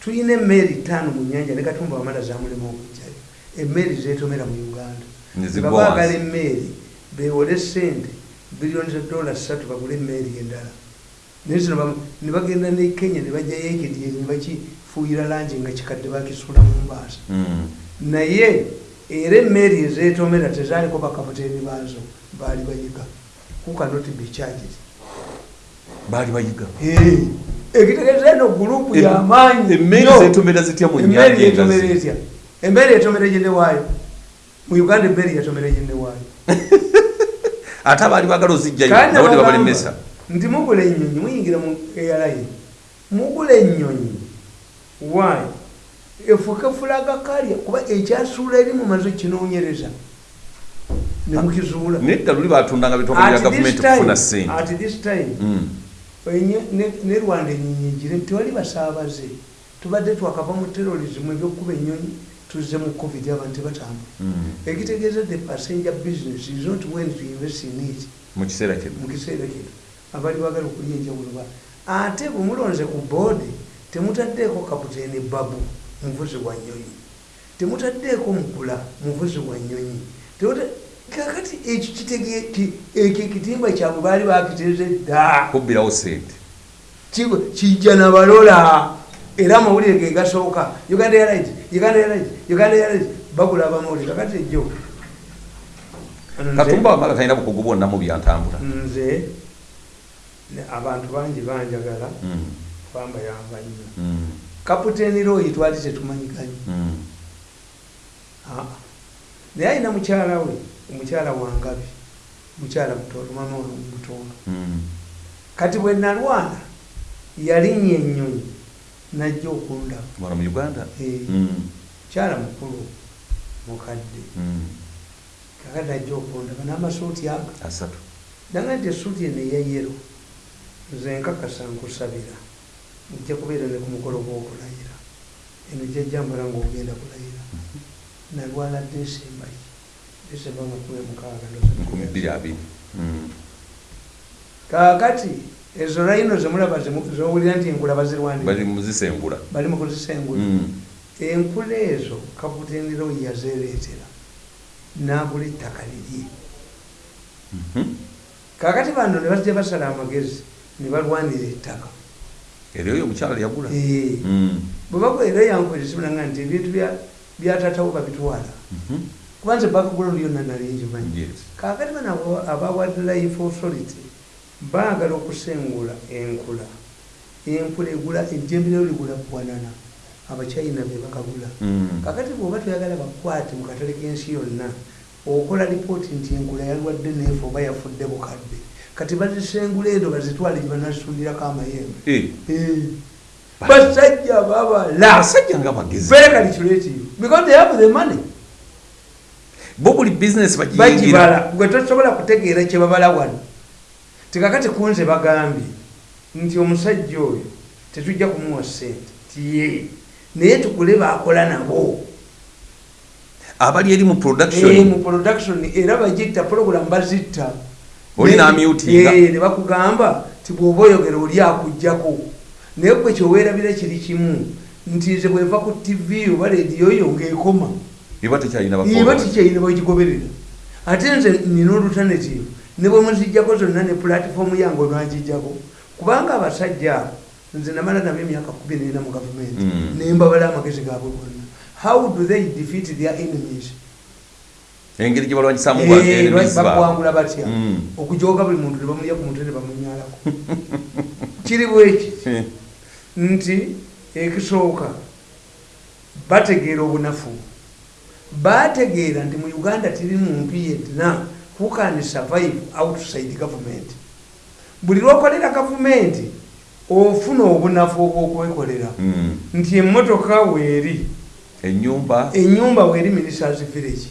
Tulina emmeri ttaano mu nyanja ne katumba wamala zamulema okujjayo emmeri zetomera mu uganda. Wansi. emmeri bewole sente biliyoni za dola ssatu bagule emmeri endala. Naye zino ne bagenda ne kenya ne bajjayo ekidyeri ne bakifuuyira langi nga kikadde bakisula mu mbaasa. Mm. naye era emmeri ezetomera tezaaliko bakaputeni baazo baali bayiga. Kukanoti bikyagiri baali bayiga. Ekitegeeza eno gurupu yamaanyi emmeri nnyo. zetomera zitya mu nyanja yetomera engazi etya? Emmeri etomera gyene waayo? Mu uganda emmeri yatomera gyene waayo? <laughs> Ate abaali bagala ozijjayo tebabalemesa nti mugula ennyonyi muyingira mu airline mugula ennyonyi. Waayo efuuka fulaga kalya kuba ekyasuula eri mumaze kinoonyereza. Nemukizuula nedda luli batundanga bitongole bya gavumenti okufuna ssente. at this time Mm. enye- ne- rwanda enyonyi egire tewali basaabaze. Tubadde twakava mu terrorism ebyokuba enyonyi tuzze mu covid abantu tebatambula. Mm. ekitegeeza the passenger business is not when to invest in it. Mu kiseera kino. Mu kiseera kino. Abali bagala okulya enjawulo ba. Ate bwe mulonze ku boodi temutaddeeko kaputeni babu muvuzi wa nyonyi. Temutaddeeko mukula muvuzi wa nyonyi. Kakati ekyo kitege- ki- ekyo ekitimba kyabwe baali bakiteeze dda. Kubbirawo ssente. Ki- kijja nabalola era amawulire ge gasooka. Uganda airlines uganda airlines uganda airlines bagula abamawulire. Kakati ejjo katumba wamala talina bukugu bwonna mu byantambula. Nze abantu bangi banjagala. Mm. bamba yamba nnyo. Mm. Kaputeni royi twali tetumanyiganye Mm. Ah. naye alina mukyala we omukyala wangabi mukyala mutondo mama we mutondo Mm. kati bwe nalwana yalinnya ennyonyi najja okundaba mu uganda Eh. Mm. mukyala mukulu mukadde kakati najja okundaba n'amasuuti aga asatu nanga nti esuuti eno eyayero nze nkakasa nkusabira ojja kubeera ne ku mukolo gw'okulayira. Eno jjajjambala ngaogenda kulayira. Nalwala desemba desemba nga kumi mukaaga Mm. kaakati ezo layino zemulaba zowulira nti enkula bali bazirwanira muzisengula bali mu kuzisengula. Mm. enkula ezo kaputeniro yazereetera n'agula ettaka lirye Mhm. kaakati bano ne bajja basala amagezi ne balwanira ettaka era oyo omukyala yagula Eh, Mm. bwe bagwa era yankwezisimunanga nti ebintu bya- byatatawo babitwala Mhm. kubanze background yonna nalingimanyi Yes. kakati bano abo- aba wildlife authority baagala okusengula enkula enkula egula ejjembe lero ligula bwanana abachina be bakagula Mm. kakati bwoba toyagala bakwate mu katale k'ensi yonna okola lipooti nti enkula yalwadde neefe oba yafudde bukadde kati bazisengula endo bazitwale gye banasuulirako amayembe. Eh, Eh. basajja babala abasajja nga bagezi very calculative because they have the money. Bo buli bizinesi bagibala. Gwe tosobola kutegeera kye babala wano. Tikakati kunze bagambye nti omusajja oyo tetujja kumuwa sente tiye naye tukule bakola nabo. Abali eri mu Eh, production mu production era bagitta program bazitta Oli n'amyutinga. Eh, ne bakugamba ti bw'oba oyogera oli akugjako naye gwe kyoweerabira kiri kimu nti nze bweva ku tv oba rediyo yo ng'ekoma. Eba tekyalina bagigoberera ate nze nina olutanative ne bwe muzijjako zonna ne pulatifomu yange olwagijjako kubanga abasajja abo nze namala nabo emyaka kumi nena mu gavumenti Mm. nembabala amagezi gaabwe gonna. How do they defeat their enemies engeri gye balwanyisamu Eh, lwaki bakuwangula batya? Mm. okujoga buli muntu ne bamulya ku mutwe ne bamunyalako <laughs> kiri bweki? Nti ekisooka bategeera obunafu. Bategeera nti mu uganda tiri muntu yenna who can survive outside government. Buli lwokolera gavumenti ofuna obunafu obwokwekolera. Mm. nti emmotoka weeri. Enyumba enyumba weeri ministers village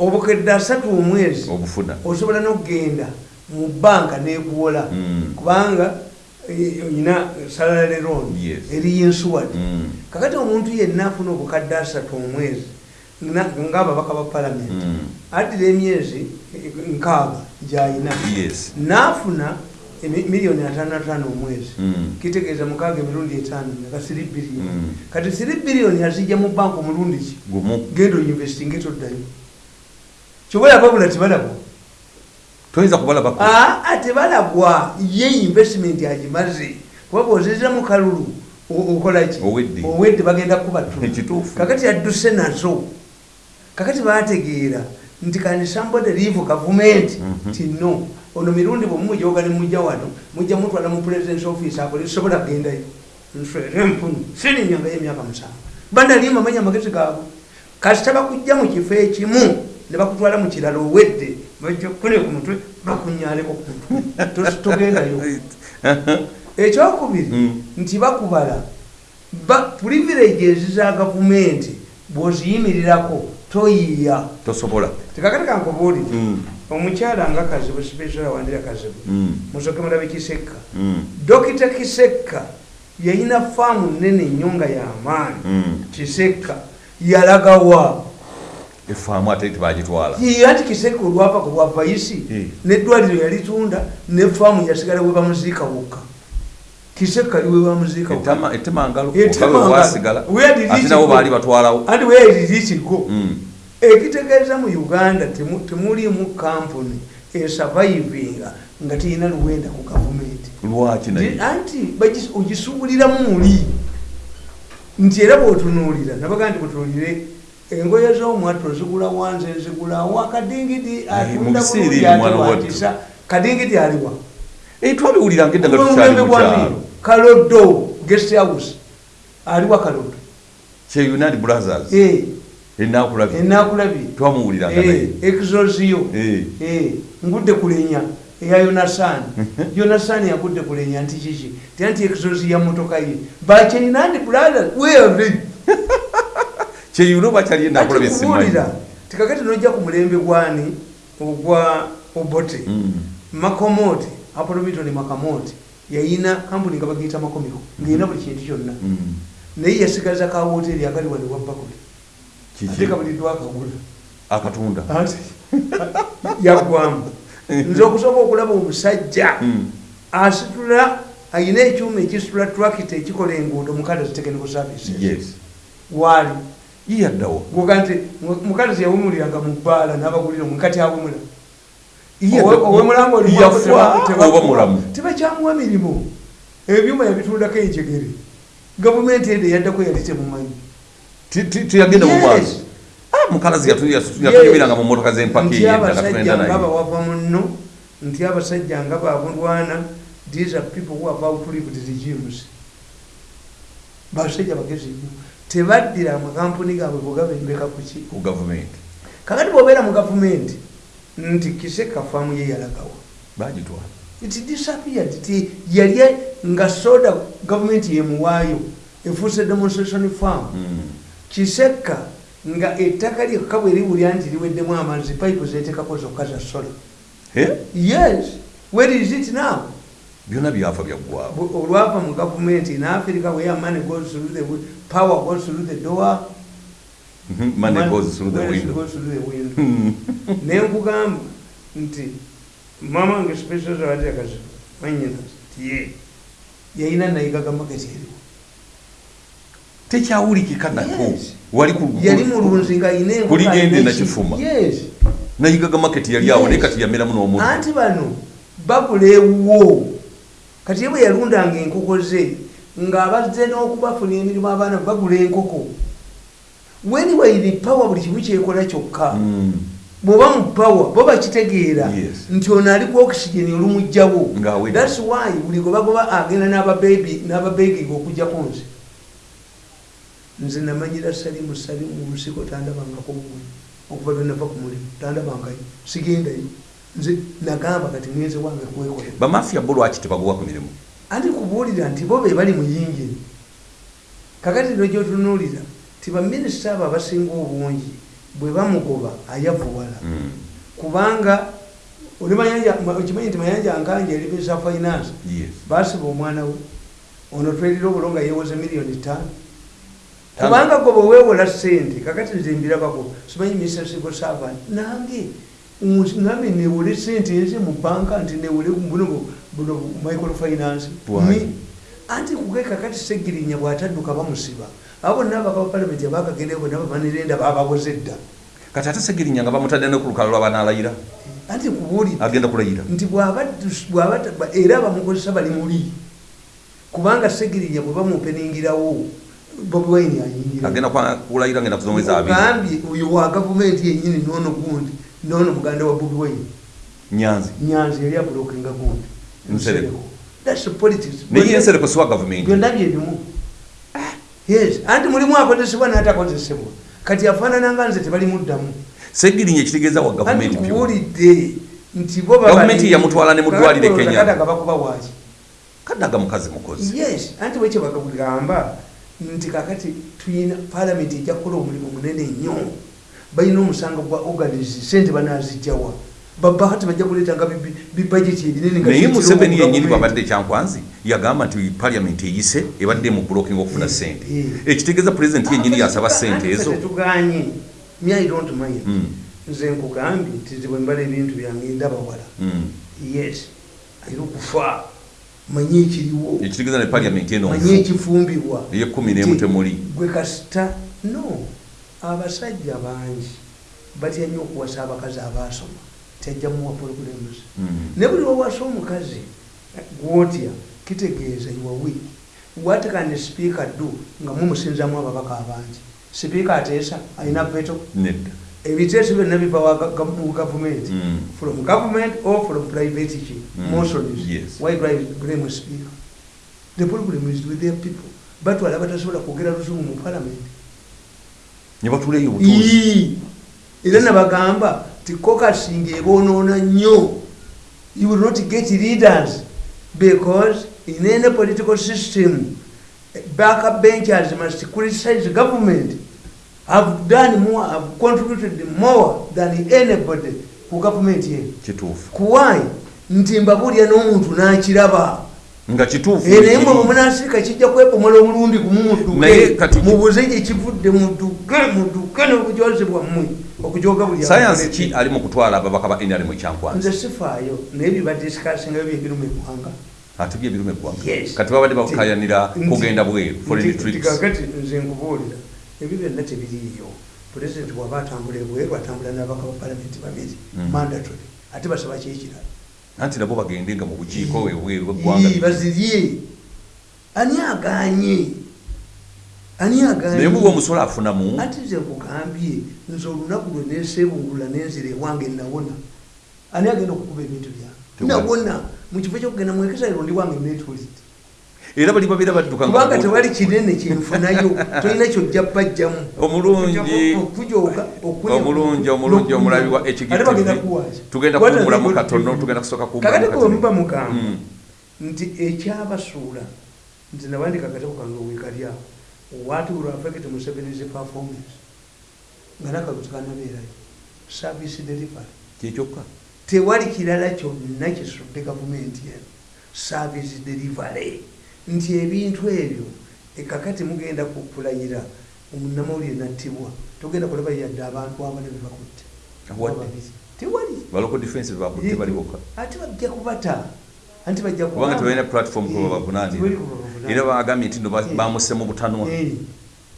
obukedde asatu omwezi osobola n'okugenda mu banka neekuwola Mm. kubanga eh, olina salary loan eri insured Mm. kakati omuntu yenna afuna obukadde asatu omwezi nga- ng'ababaka ba palamenti Mm. addira emyezi nkaaga gyayina. N'afuna miliyoni ataano ataano omwezi kitegeeza mukaaga emirundi etaano nga 3 biliyoni kati 3 biliyoni azijja mu banka omulundi ki? Genda oyinvestinga etoddayo kyobalaba bula tebalabwa toyinza kubalaba aa tebalabwa ye investment agimaze kuba bwozizira mu kalulu okolaki Owedde. bagenda <laughs> Ekituufu. kakati yadduse nazo. Kakati bategeera nti kandi somebody leave government. Mhm. ti no ono mirundi bwemumujoga nemujja wano mujja mutwala mu presidence office akole sobola kugendayo nswere empunu sininyangayo emyaka musanvu. Bandalimba manya amagezi gaabwe. Kasita bakujja mu kifo ekimu ne bakutwala mu kirala owedde bajjakune ku mutwe bakunyaleko ku mutwe. Togendayo. <laughs> Ekyokubiri Mm. nti bakubala ba- privileges za gavumenti bwoziyimirirako toyiya tosobola. Tekakati kankubuulire Mm. omukyala nga kazibu sipesala wandira kazibu. Mm. musoke mulabe kisekka. Dokita kisekka yayina faamu nene nnyo nga yamaanyi kisekka yalagawa efaamu ate tebagitwala anti kisekka olwava ku bwa vaisi Eh. neddwaliro yalitunda ne faamu yasigala we bamuziika wokka kisekka ali we bamuziika wokka Etama- etemangalo Etemangalo. okawe wasigala Where did ate it nabo go? baali batwalawo anti weyayiririkigo Mm. ekitegeeza mu uganda temu- temulimu kampuni esurvivinga nga terina luwenda ku gavumenti lwaki anti ogisuubuliramu muli nti era bwotunuulira nabaga nti butunuulire engoye z'omwatto zigula wanze zigulawa kadingidi mu atunda bulungi atewatisa kadingidi aliwa Eh, twabiwuliranga edda nga tukyali Omulembe mu gwa kyalo. Miro, kalodo guest house aliwa kalodo kye united brothers. Eh, enakulabye enakulabye twamuwuliranga naye. Exosio Eh. Eh, ngudde kulenya eya yonasani <laughs> yonasani yagudde kulenya nti kiki? Tianti exosi ya motoka ye. Bachenandi brother were <laughs> kyeyuno bakyali enakulabye simanyi kubuulira tikakati nojja ku mulembe gwani ogwa obote. Mm. makomoti apolomito makamoti yayina kampuni nga bagiyita makomiko ngayina buli kintu kyonna. Mm. naye yasigaza ka woteri akali wano wabbakuli Kiki? ate kabulidwa akagula. Akatunda. Ate <laughs> yaggwamu nze okusobola okulaba omusajja Mm. asitula ayina ekyuma ekisitula trakita ekikola enguudo mukazi technical services. Yes. Waali ye yaddawo goga nti mukazi yawumuliranga mu bbaala n'abagulira omukati awumula? Mulamu tebakyamuwa mirimu. Ebyuma yabitundako enjegere. Gavumenti ede yaddako yali temumanyi Ti- ti- teyagenda mu maaso. Yes. mukalazi yatunyumiranga mu motoka zempaka nti eyenda abasajja gatugenda nga bawava muno nti abasajja nga babulwana these are people who have outlived regimes basajja bagezi nnyo tebaddira amakampuni gaabwe bwegabembeka kuki ku gavumenti kakati bwobeera mu gavumenti nti kiseka faamu ye yalagawa. Bagitwala it disappeared. Ti yali nga soda gavumenti yemuwaayo efuuse demonstration farm. Mm. kiseka nga ettaka lyekka bwe liwulya nti liweddemu amazzi pipe zetekako zokka za sola yes. Where is it now byonna byafa byaggwawo olwava mu gavumenti in africa where money goes through the power goes through the door. Mhm, money goes through the window. goes through the window. Mm. nenkugamba nti mama wange special zawatekazi manyina ti ye yayina nayigaga maketi eriwo. Tekyawulikika nako yali mulunzi nga ayina enkoko, Kuligende ayina nakifuma. nayigaga maketi yali awo naye kati yameramu n'omuntu. Anti bano bagula ewuwo kati bwe yalundanga enkoko ze ng'abazze n'okubafuna emirimu abaana bagula enkoko weniway the power buli kimu kyekola kyokka? Mm. bw'oba mu power bo bakitegeera nti ono ali ku oxygen olumugjawo thats why buli gwe bagoba agenda n'ababebi n'ababegiga okujjako nze. Nze namanyira salimu salimu mu nsiko tandabangako bumwe okuva lwe nava ku mulimu tandabangayo sigendayo nze nagamba kati mwenze wange kwekolera bamafiya bo lwaki tebaguwa ku mirimu? Anti kubuulira nti bo be bali mu yingini kakati no gyotunuulira ti baminisita abo abasinga obungi bwe bamugoba ayavuwala Mm. kubanga okimanyi nti mayanja nkanje eribisa finance. Basiba omwana we ono twerira obulo nga yewoze miliyoni ttaano. Tano. kubanga gwe bweweewola sente kakati nze mbirabako simanyi mr civil servant nange ngambe newole sente eze mu banka nti newole buno buno microfinance. Anti kuge kakati segirinya bwatadduka bamusiba. Abo bonna abaka bapalamenti abakagendeyo bonna bamanirenda babawoze dda. Kati ate segirinya nga bamutadde ne ku lukalo lwabanaalayira anti kubuulira agenda kulayira. nti era abamukozesa bali muli kubanga segirinya bwe bamupeningirawo bobi wine ayingira agenda kwa- kulayira ngenda kuzomweza abiri. Ogambye oyo wa gavumenti yenyini noono gundi noono muganda wa bobi wine. Nyanzi. Nyanzi yali abulokinga gundi. Nsereko. That's politics. naye ensereko siwa gavumenti byonna byerimu yes. Anti mulimu akozesebwa n'atakozesebwa kati afaanananga nze tebalimuddamu segirinya ekitegeeza wa gavumenti kuwulidde nti bo Gavumenti yamutwala ne mu ddwaliro e Kenya. kadaga bakuba bwaki kaddaga mukazi mukozi. Yes. Anti bwekyo bagamba? Nti kakati tuyina palamenti ejja kukola omulimu munene nnyo balina omusango gwa organis sente banazijjawa babahati bajja kuleetanga bibajeti ebinene nga naye ziyitira museveni mu yenyini bwabadde ekyankwanzi yagamba nti paliamenti eyise ebadde mu blocking okufuna Eh, sente. eh. ekitegeeza pulezidenti yenyini yasaba Anti sente ezo. Tetuganye me i don't mind. Mm, nze nkugambye nti bwe mbala ebintu byange ndaba wala. Mm. yes ayina okufa manye ekiriwo. Ekitegeeza ne paliamenti eno. Manye ekifumbibwa eyekumi n'emu temuli. gwe kasita? No abasajja bangi batya nnyo okuwasa abakazi abaasoma tyajjamuwa programs Mm. ne buli wawasa omukazi gwotya kitegeeza iwawe what can speaker do? Nga mumusinzamu ababaka abangi. Sipiika ateesa alina veto. Ebiteeso byonna biva mu gavumenti Mm. from government or from private Mm. motions why blame speaker? The problem is with their people. Batwala batasobola kwogera luzungu mu parliament ne batuleyo obutuuzi. Ii. era nabagamba ti kokasinga eboonoona nnyo. You will not get leaders because in any political system backup benchers must criticize government. Have done more have contributed more than anybody ku government yenu kituufu. Kuwai nti mbabulya n'omuntu n'akiraba nga kituufu Eh, naye mwe mumunasirika kijja kwebomola omulundi gumu mudduke mubuze gye kivudde mudduke mudduke n'obujozi bwammwe okujoga buli sayansi abakoleki. ki ali mu kutwala ababaka ba nrm ekyankwanzi? Nze sifaayo naye bibadisikasingayo byebiruma eggwanga ate bye ebirume eggwanga. Kati babadde bakayanira Nti- kugenda bweru kakati nze nkubuulira ebyo byonna tebiriiyo. Pulezidenti waba atambula ebweru atambula n'abaka ba palamenti babiri Mm. mandatory ate basaba kyekirala anti nabo bagendenga mu bukiiko ebweru bweggwanga bazirye. Ani aganye? Ani naye muba omusolo afunamu? Ati nze nkugambye nze olunaku lwe neseebungulula nenzira ewange nawona ani agenda okukuba ebintu byange nawona mukifo kyokugenda mwekesayiro ndi wange netulist era bali babeera badduka nga kubanga tewali kinene kyenfunayo tolina kyojja bajjamu. Omulungi. Omulungi omulungi omulabi wa ekigtv tugenda kuwumulamu katono tugenda kusooka kakati kuwe muba kuwumulamu mugamba Mm. nti ekyabasuula nti nabandika akatabo kange wekalyawo what will affect Museveni's performance? Nga nakaluti kanabeerayo service delivery. Kyekyokka tewali kirala kyonna kisudde gavumenti eno service delivery nti ebintu ebyo ekakati mugenda kukulayira omunamawulire nattibwa. Togenda kulaba yadde abantu abana bebakutte Wadde. Babiri. tewali. Baloko defense bakutte bali bokka? Ate bajja kubata. Anti bajja kubanga kubanga- tebalina platform Eh, kwe babavunaanira tewali kwe babavunaanira. era bagambye nti no Eh. bamuse mu butanwa. Eh,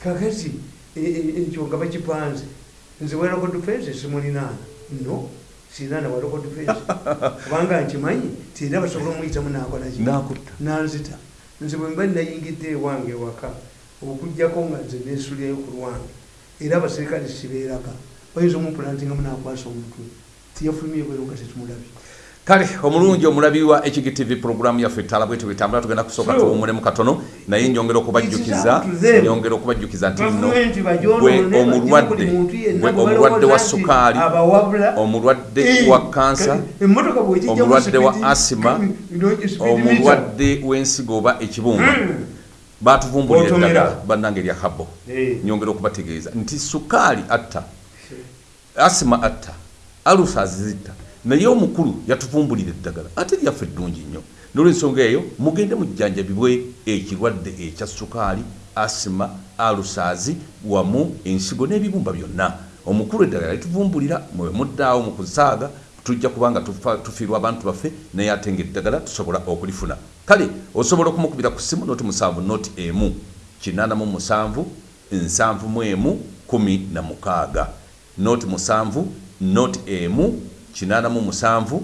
kakati eh, eh, ekyo nga bakipanze. Nze waloko defense simulinaana no sinaana waloko defense. <laughs> Kubanga nkimanyi tina basobola omuyitamu nakolaki nanzita nze bwe mba nayingidde ewange ewaka okugjako nga nze nesulyayo ku lwange era abaserikale sibeeraka. Bayinza omupulantingamu nakwasa omutwe tiyafulumye bwero nga tetumulabye kale omulungi omulabi wa hgtv programu yaffe ettala bwetu bitambula tugenda kusooka So, tuwumulemu katono naye njongera okubajjukiza njongera okubajjukiza nti nno Gavumenti gwe omulwadde gwe omulwadde wa sukaali omulwadde wa kansa omulwadde wa asima, omulwadde w'ensigo oba ekibumba Mm. batuvumbulira eddagala bannange erya habo nyongera okubategeeza nti sukaali atta asima atta alusazi zitta naye omukulu yatuvumbulira eddagala ate lyaffe eddungi nnyo. Nolwensonga eyo mugende mujjanjabibwe ekirwadde ekya sukaali asima alusaazi wamu ensigo n'ebibumba byonna. Omukulu eddagala lituvumbulira mwe muddaawo mu kusaaga tujja kubanga tufa- tufiirwa abantu baffe naye ate nga eddagala tusobola okulifuna. Kale osobola okumukubira ku ssimu noti musanvu noti emu kinaana mu musanvu nsanvu mu emu kumi na mukaaga. Noti musanvu noti emu kinaana mu musanvu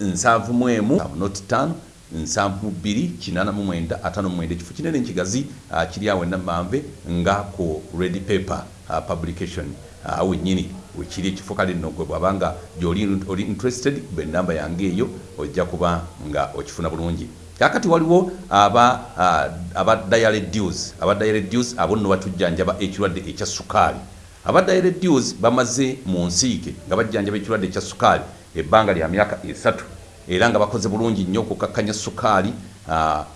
nsanvu mu emu noti ttaano nsanvu mu bbiri kinaana mu mwenda ataano mu mwenda. Ekifo kinene nkigazi ah, kiri awo enamambe nga ku ready paper ah, publication ah, wennyini. Wekiri ekifo kale nno gwe bwabanga gyoli oli interested be enamba yange eyo ojja kuba nga okifuna bulungi. Kakati waliwo aba aba diaredues aba diaredues abo nno batujjanjaba ekirwadde ekya sukaali aba diaredues bamaze mu nsiike nga bajjanjaba ekirwadde ekya sukaali ebbanga lya myaka esatu. Era nga bakoze bulungi nnyo okukakkanya sukaali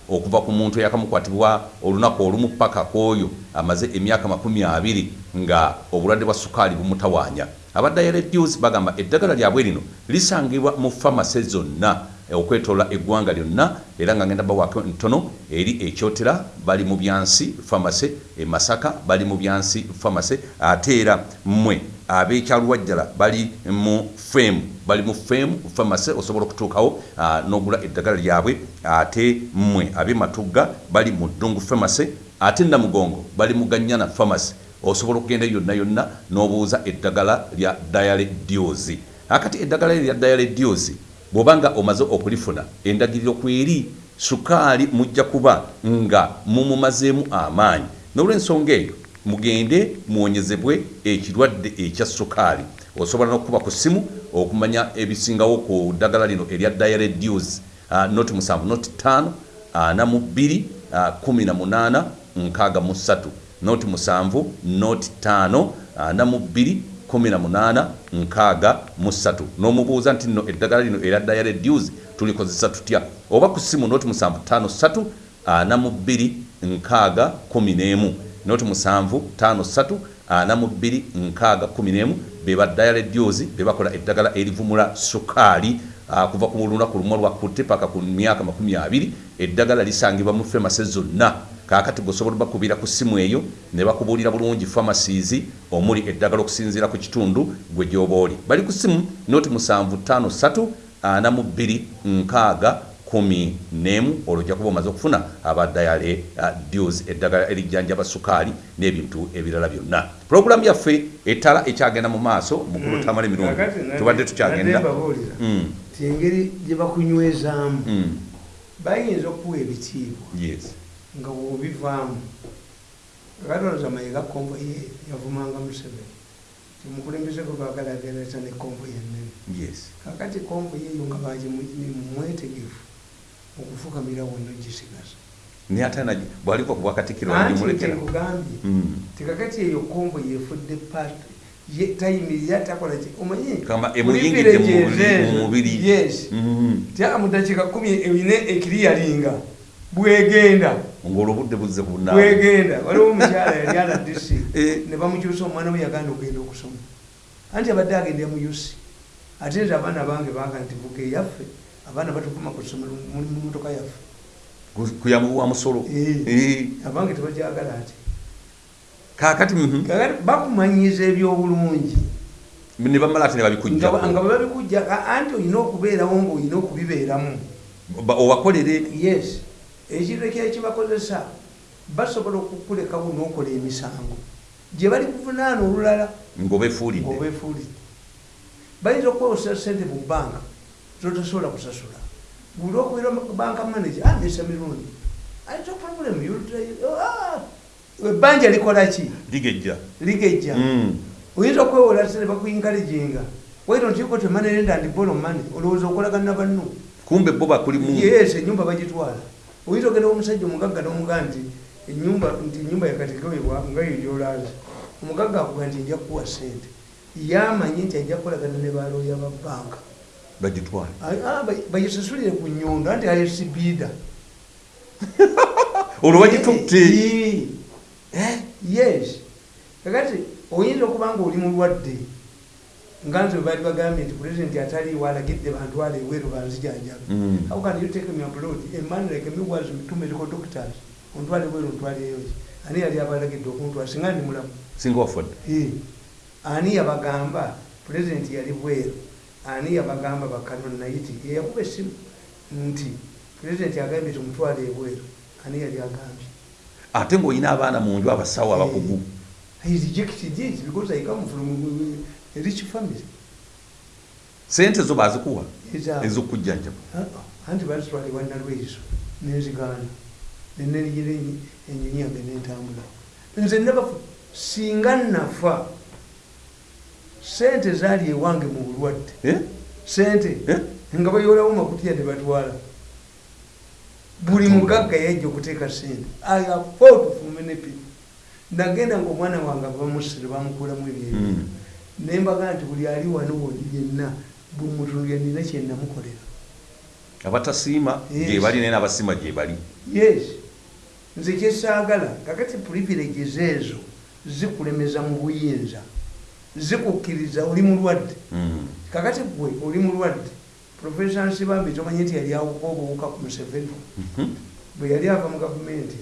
okuva ku muntu eyakamukwatibwa olunaku olumu paka kwoyo amaze emyaka makumi abiri nga obulwadde bwa sukaali bumutawaanya. Aba diaredues bagamba eddagala lyabwe lino lisangibwa mu famase zonna okwetoola eggwanga lyonna era nga ngenda bawaako ntono eri ekyotera bali mu byansi famase e masaka bali mu byansi famase ate era mmwe ab'ekyaluwajjala bali mu femu bali mu femu famase osobola okutuukawo n'ogula eddagala lyabwe ate mmwe ab'ematugga bali mu ddungu famase ate namugongo bali mu ganyana famase osobola okugenda yonna yonna n'obuuza eddagala lya diale diosi akati eddagala lya diale diosi bw'obanga omaze okulifuna endagiriro kweri sukaali mujja kuba nga mumumazeemu amaanyi. N'olwensonga eyo mugende muwonyezebwe ekirwadde ekya sukaali. Osobola n'okuba ku ssimu okumanya ebisingawo ku ddagala lino erya diaredues uh, noti musanvu noti ttaano ana mu bbiri ah, kumi na munaana nkaaga mu ssatu noti musanvu noti ttaano ana mu bbiri kumi na munaana nkaaga mu ssatu. N'omubuuza nti nno eddagala lino era diare dues tulikozesa tutya? Oba ku ssimu noti musanvu ttaano ssatu ana mu bbiri nkaaga kumi n'emu. Noti musanvu ttaano ssatu ana mu bbiri nkaaga kumi n'emu. Be ba diare dues be bakola eddagala erivumula sukaali kuva ku lunaku lumu lwakutte paka ku myaka makumi abiri. Eddagala lisangibwa mu famase zonna kaakati gweosobola bakubira ku ssimu eyo ne bakubuulira bulungi pharmacies omuli eddagala okusinziira ku kitundu gwe gyoba oli bali ku ssimu noti musanvu ttaano ssatu ana mu bbiri nkaaga kumi n'emu olwo ojja kuba omaze okufuna abadayale uh, deals eddagala erijjanjaba sukaali n'ebintu ebirala byonna. Pulogulaamu yaffe ettala ekyagenda mu maaso mukulu tamala emirundi Kakati tubadde tukyagenda. Mm, ti engeri gye bakunywezaamu. Mm, bayinza okuwa ebitiibwa. Yes nga wobivaamu katoloza mayiga konvo ye yavumanga museveni. Timukulembezeko bagala agereza ne konvo yenene kakati konvo yeyo nga bajimwetegefu okufukamira wonna gisigaza. Naye ate bwaliva ku bwakatikiro anti agimulekera nkugambye Mm. tikakati eyo konvo yefudde pati tayimirira takola ki? Omanyi? Kama emuyingidde mu privileges mubiri- ezo, mu mubiri. yes. Mm. tyaka mu dakiika kumi eyine ekiriyalinga bwegenda ng'olwobudde buzze bunna bwegenda waliwo omukyala <laughs> yali ala dc Eh. ne bamukyusa omwana we yaganda okugenda okusoma. Anti abadde agendera mu usi ate nze abaana bange baga nti buga eyaffe abaana batuvuma ku ssomero muli mu motoka yaffe. Kuyamuwa musolo? Eh. Eh. abange tebagyagala ati kaakati mhm. kakati bakumanyiza ebyobulungi. Ne bamala ate ne nga nga babikugjaho bwe babikujja ka- anti olina okubeerawo ngaolina okubibeeramu. Ba- obakolere? Yes ekintu ekira kibakozesa basobola okukulekawo n'okola emisango. Gye bali kuvunaana olulala ng'obefuulidde bayinza okukozesa sente mu bbanka zotasobola kusasula. Buli okubira banka manager amesa mirundi ayita problem ebbanja likola ki? Ligejja. Ligejja. Mm. oyinza okwewola sente bakuinkaleginga waito nti yuko temanere and borrow money. Olowooza okolagana banno kumbe bo bakulimu yes enyumba bagitwala oyinza ogenda omusajja omugagga nomugaa nti enyumba nti enyumba yakatigawebwa nga yogyolaza omugagga akuga nti nja kuwa sente yamanyi nti ajja kukolagana ne balooya ba banka bagitwale. Ah, ba- bagisasulire ku nyondo anti ayesibiida <laughs> olwo bagitutte. Yes. Kakati oyinza okuba nga oli mulwadde nga nze baali bagambye nti pulezidenti ataliiwo alagidde bantwala ebweru banzijanjabe Mm. how can you take me abroad a man like me was two medical doctors ontwale ebweru ontwaleyo ki? Ani yali abalagidde okuntwala singa ndi mulamu. Singa wafudde Eh, ani yabagamba pulezidenti yali bweru? Ani yabagamba bakanon naiti yeyakuba essimu nti pulezidenti agambye tumutwale ebweru ani yali agambye? Ate ng'olina abaana mu nju abasawo abakugu He rejected it because I come from a rich family. sente zo bazikuwa ez'okujjanjaba anti bazitwale wannalwezo nenzigaana nenenyigira enyonyi yange nentambula nze nabafu singa nafa sente zaali ewange mu bulwadde. Eh? sente? Eh? nga bayolawo makutiya tebatwala buli mugagga yajja okuteeka sente. I afford for many people. Nagenda nga omwana wange bamusire bamukulamu ebyebi Mm. Nembaga nti buli ali wano wodi yenna buli mutundu yanina kyenamukolera abatasiima Yes. gye bali naye n'abasiima gye bali yes nze kyesaagala kakati privileges ezo zikulemeza mu buyinza zikukkiriza oli mulwadde Mm. kakati gwe oli mulwadde profesa nsibambi tomanyi nti yali awuka obuwuka ku museveni Mhm. bwe yali ava mu gavumenti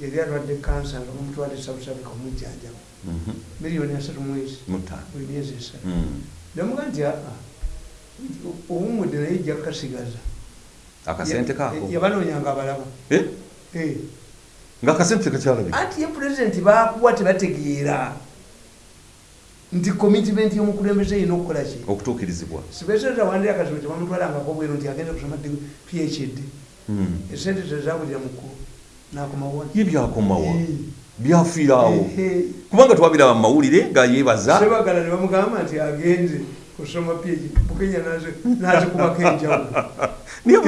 yali alwadde kansa nga bamutwala africa omujjanjaba Mhm. miliyoni asatu mwezi. Buli myezi esatu Mm. namuga nti aa owumudde naye ejja kukasigaza. Akasente kaako yabanoonyanga abalaba. Eh? Eh. ng'akasente tekakyalabika anti ye pulezidenti bakuwa tebategeera. Nti commitment y'omukulembeze erina okukola ki? Okutuukirizibwa. Sipeseta wandira akazibu tebamutwalangako bweru nti agenda kusoma phd Mm. esente tezabulira nakomawa ye byakomawa byafiiraawo kubanga twabiraba mu mawulire nga yeebaza. Sebagala ne bamugamba nti agenze kusoma phd. Bukenya nazikubako enjawulo. <laughs> Naye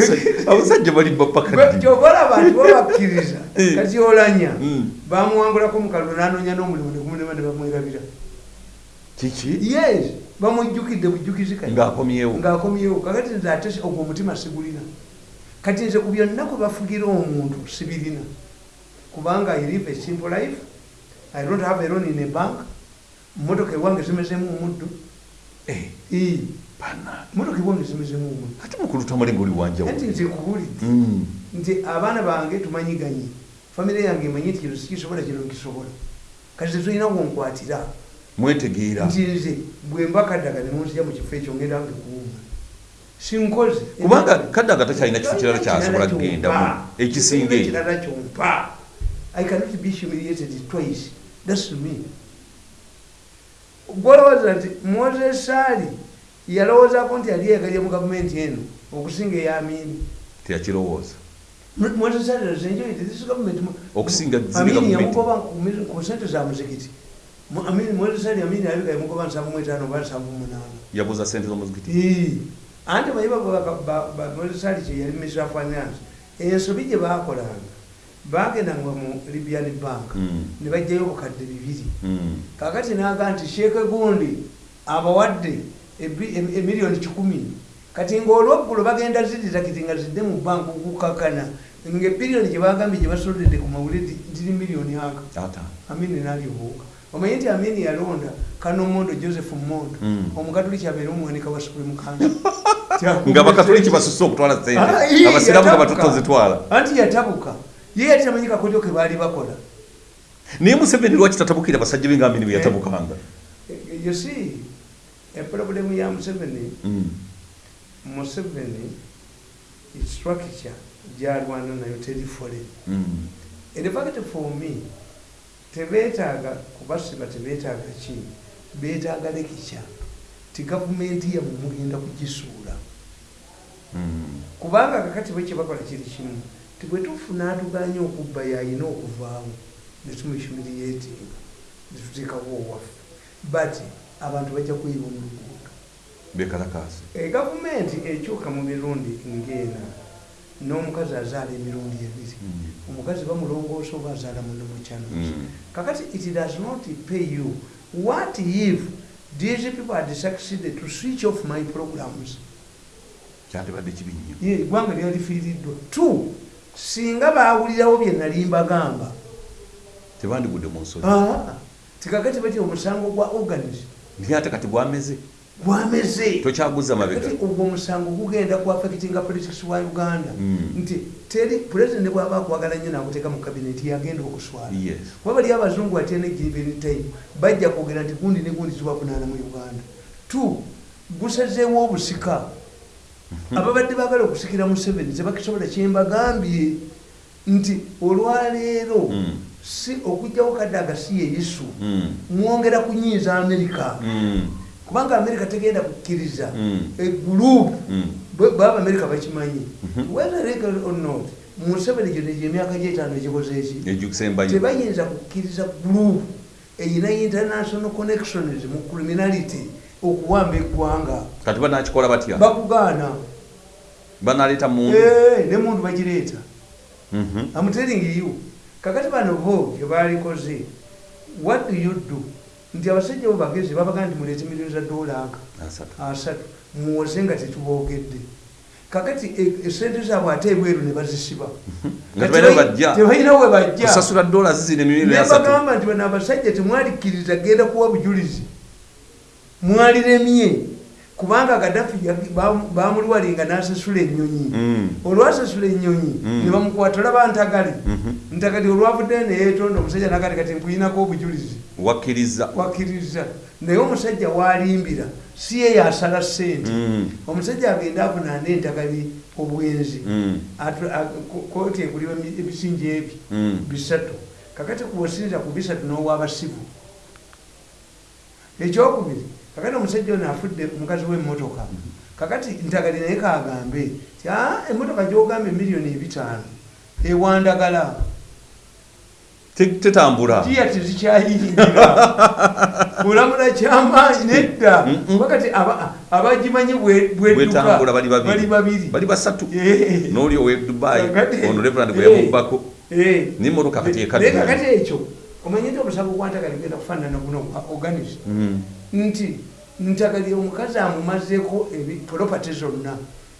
abasajja- bali bapakaddi kyobola abantu babakkiriza <laughs> Eh. kati olanya Mm. bamuwangulako mukalulu nanoonya n'omulimu negumunema ne bamwerabira. Kiki? Yes bamujjukidde bujjukizi kati. Ng'akomyewo. Ng'akomyewo. Kakati nze ate ogwo omutima sigulina kati nze ku byonna kwe bafugira omuntu sibirina kubanga i live a simple life. I don't have a loan in a bank. Motoka ewange zimezemu omuddo Eh, motoka ewange zimezemu omuddo ate mukulu tamulinga oli anti wanjawulo nze kubulidde Mm. nti abaana bange tumanyiganye. Famire yange emanyi nti kino sikisobola kino nkisobola. Kati tetulina wonkwatira mwetegeera. Nti nze bwe mba kaddaga ne munzija mu kifo ekyo ngenda nge kuwuma sinkoze. Kubanga kaddaga takyalina kifo kirala kyasobola kugendamu ekisinga ekirala kyompa. i cannot be humiliated twice. Thats me. Gwolowooza nti moses ali yalowoozako nti ali yegalye mu gavumenti eno okusinga eyamini teyakirowooza. Mwetesalira zenjoite this government. Okusinga amini yamugoba ku- sente za muzikiti. Mu- amini mwetesali amini yabika yamugoba nsanvu mu etaano oba nsanvu mu munaana. Yabuuza sente z'omuzikiti. Anti bayiba mwetesali kye yali minister of finance ensobi gye bakolanga bagendanga mu libyan bank Mm. ne bajjayo obukadde bibiri. Mm. kakati naga nti sheeke gundi abawadde emiliyoni kikumi. Kati ngaolweggulo bagenda zidira kiti nga zidde mu banka okukakana ngaebiriyoni gyebagambye gyebasolodde ku mawulire ndiri miliyoni aka. Amini nalyobuuka omanyi nti amini yalonda kanomondo joseph mondo Mm. omukatuliki abeere omwanika <laughs> wa supreme council nga bakatuliki basusse okutwala Ah, sente ii, abasiraamu nga yatabuka. batotozitwala anti yatabuka ye yali tamanyi kakodyo ke baali bakola naye museveni lwaki tatabukira basajja be nga amini bwe yatabukanga you see eproblemu ya museveni Mm. museveni structure gyalwana nayo teri fole Mm. in fact for me tebetaaga kubasiba tebetaaga ki? Betaaga lekica ti gavumenti yamwe mugenda kugisuula. Mm. kubanga kakati bwe kyebakola kiri kimu ti bwe tufuna atuganya okubba yayina okuvaamu netumishumiriyetinga netuteekawo owaffe. But abantu bajja kuyiba mu luguudo. Bekalakasi egavumenti ekyuka mu mirundi ng'ena n'omukazi azaala emirundi ebiri. Mm. omukazi bamulongoosa oba azaala muno mukyanosi Mm. kakati it does not pay you. What if these people had succeeded to switch off my programs? Kyandibadde kibi nnyo. Eggwanga lyalifiiriddwa t singa baawulirawo bye nali mbagamba. Tebandigudde mu nsonyi. Ah, tikakati bati omusango gwa organis naye ate kati bwameze gwameze tokyaguza mabega ogwo omusango gugenda kuaffectinga politics wa uganda. Mm. nti teri pulezidenti bwaba akwagala nnyo nakuteeka mu kabineti yagenda okuswala. Kuba bali abazungu atene given time bajja kwogera nti gundi ne gundi ziwakunaana mu uganda. T gusazeewo obusika. Ababadde bagala okusikira mu seven tebakisobola kyembagambye nti olwaleero Mm. si okugjawo kadde agasi ye isu Mm. mwongera kunyiiza amerika. Kubanga amerika tegenda kukkiriza. Mm. egurupu Mm. baba amerika bakimanyi. Mhm. whether legal or not museveni gyo emyaka gyetaano egikoze eki tebayinza kukkiriza gurupu eyina international connections mu criminality okuwamba eggwanga. Kati banakikola batya? Bakugaana. Banaleeta mundu? Eh, ne muntu bagireeta. Telling you kakati bano bo kyebalikoze what do you do nti abasajja bo bagezi babagaa nti muleete miliyoni za dola aka asatu. Muwoze nga tetuboogedde kakati e- esente zaabwe ate ebweru ne bazisiba. <laughs> Tebalina we bajja. Kusasula dola zizina emibiri asatu. nebagamba nti bano abasajja temwalikkiriza genda kuwa bujulizi. Mwaliremye kubanga gadafi bamulwalinga n'asasula ennyonyi. Mm. olwasasula ennyonyi Mm. ne bamukwata olaba ntagale. Mhm. ntagali olwavudde neyetonda omusajja nagati kati nkuyinako obujulizi. Wakkiriza. Wakkiriza. Naye omusajja walimbira si ye yasala sente Mm. omusajja agenda avunaana entagali obwenzi. Kooti eguliwa emi- ebisinja ebi Mm. bisatu. Kakati kubasinza ku bisatu n'owabasivu. Ekyokubiri kakati omusajja ono afudde mukazi w'emmotoka kakati ntagali naye kagambe ti "Ah, emmotoka gyogamba emiliyoni ebitaano ewandagala. Te- tetambula. Jiya tezikyayingira kulamula <laughs> kyamaanyi nedda. Wakati aba- abagimanyi bwetambula bali babiri. Bali basatu. N'oli owe dubayi ono reverand gwe yamubbako n'emmotoka kati naye ekadde kakati ekyo omanye nti omusango gwantagali genda kufaanana guno gwa organis Mm. Nti ntagali omukazi amumazeeko propati zonna.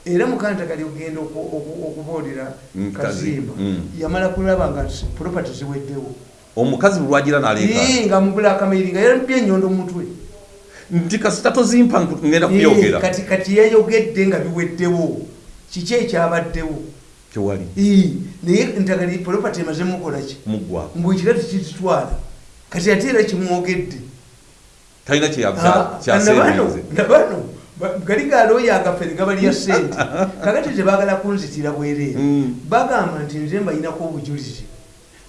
Era mukantagali ogenda oku- oku- okubuulira kazimba kazi. Mm. yamala kulaba nga propati ziweddewo. Omukazi lwagira naleeka Ii, nga mugula akamiri nga yarabye enyondo mutwe. Nti kasita tozimpa ngenda kuyogera. kati kati yayogedde nga biweddewo. Kiki ekyabaddewo? Tewali. Ii, naye ntagali propati emaze mukolaki muggwa mbwekira tikizitwala kati ate era kimwogedde talina kyeyabano nabano nabano ba- gali galooyo agaffe gabalya sente. <laughs> Kakati tebagala kunzitira bwereere Mm. bagamba nti nze mbayinako obujulizi.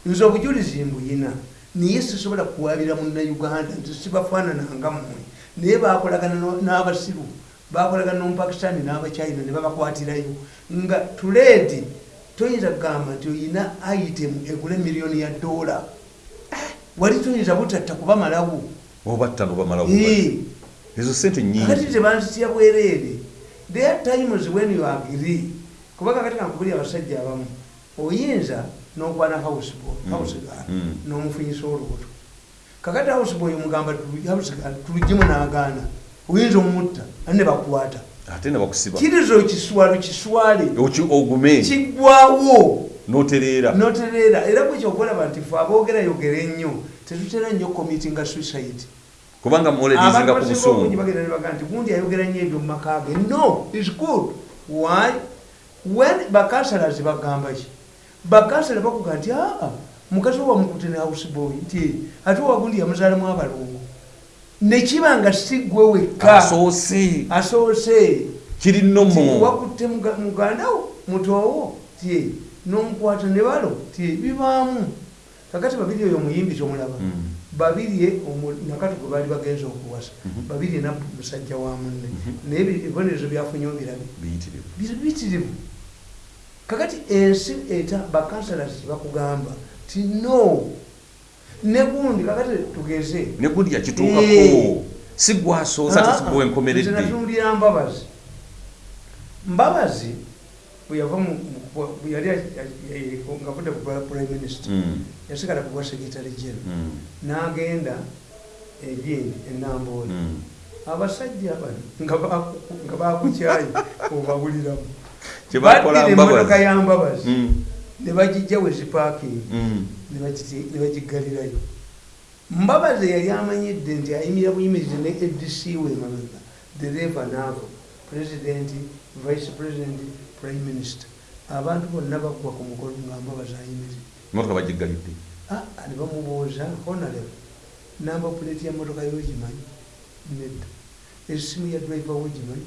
Nze obujulizi mbuyina naye sisobola kuwabira munnauganda nti sibafaanananga mmwe. Naye bakolagana n'abasiru bakolagana n'omupakistani n'abachina ne babakwatirayo. Nga tuledi toyinza kugamba nti oyina itemu egule miliyoni ya dola. Wali toyinza butatta kubamalawo obatta nobamalawo ezo sente nyingi. Kakati tebanzitya bwereere there are times when you agree. Kuba kakati kankubuli abasajja abamu oyinza n'okwana houseboy housegirl n'omufunyisa olubuto. Kakati houseboy omugamba tulugemu n'agaana oyinza omutta ane bakwata ate nebakusiba kiriza okiswalo kiswale. Oki- ogume. Kiggwawo notereera notereera era bwekyo okulaba nti fe aboogera yogera ennyo tetutera nnyo komiti nga suicide. Kubanga muoledizinga ku busungu. bagenda nebaga nti gundi ayogera nnyo ebyo mu maka ge no is good. Why? When bakansalazi bagamba ki? Bakansala bakuga nti aa mukazi we wamukute ne houseboy nti ate wagundi yamuzaalamu abalongo. Nekiba nga si gwe wekka. Asoose. Asoose. Kiri nomo wakutte muga- mugandawo mutowo ti nomukwata ne balo. Ti bibaamu kakati babiri oyo omuyimbi kyomulaba Mm. omu- nakati gwe baali bagenza okuwasa Mhm. nabbu musajja wa munne Mhm. naye ebi- ebibonerezo byafunyewo birabi biyitirivu kakati ensi eta bakansalas bakugamba ti no negundi kakati tugeze negundi yakituukako Eh. si gwasoose ate sigwe wenkomeredde natuulira mbabazi mbabazi bwe yava mu- mu- bwe yali nga vudde ku prime minister Mm, yasigala ku bwa secretary general. Mm, n'agenda egindi enambooli mm. abasajja bano nga baku- nga bakukyayi obabuliramu <laughs> kyebakola baddira emmotoka ya mbabazi. Mm, ne bagijja wezipaakingi ne bagiggalirayo mbabazi yali amanyidde nti ayimira buyimirize ne adc we emabega dereva naavo president vice president prime minister. Abantu bonna baggwa ku mukolo nga mbabazi ayimirire emotoka bagiggalidde Ah, ne bamubuuza honarebo namba puleti ya motoka yogimanyi nedda esimu ya driver wogimanyi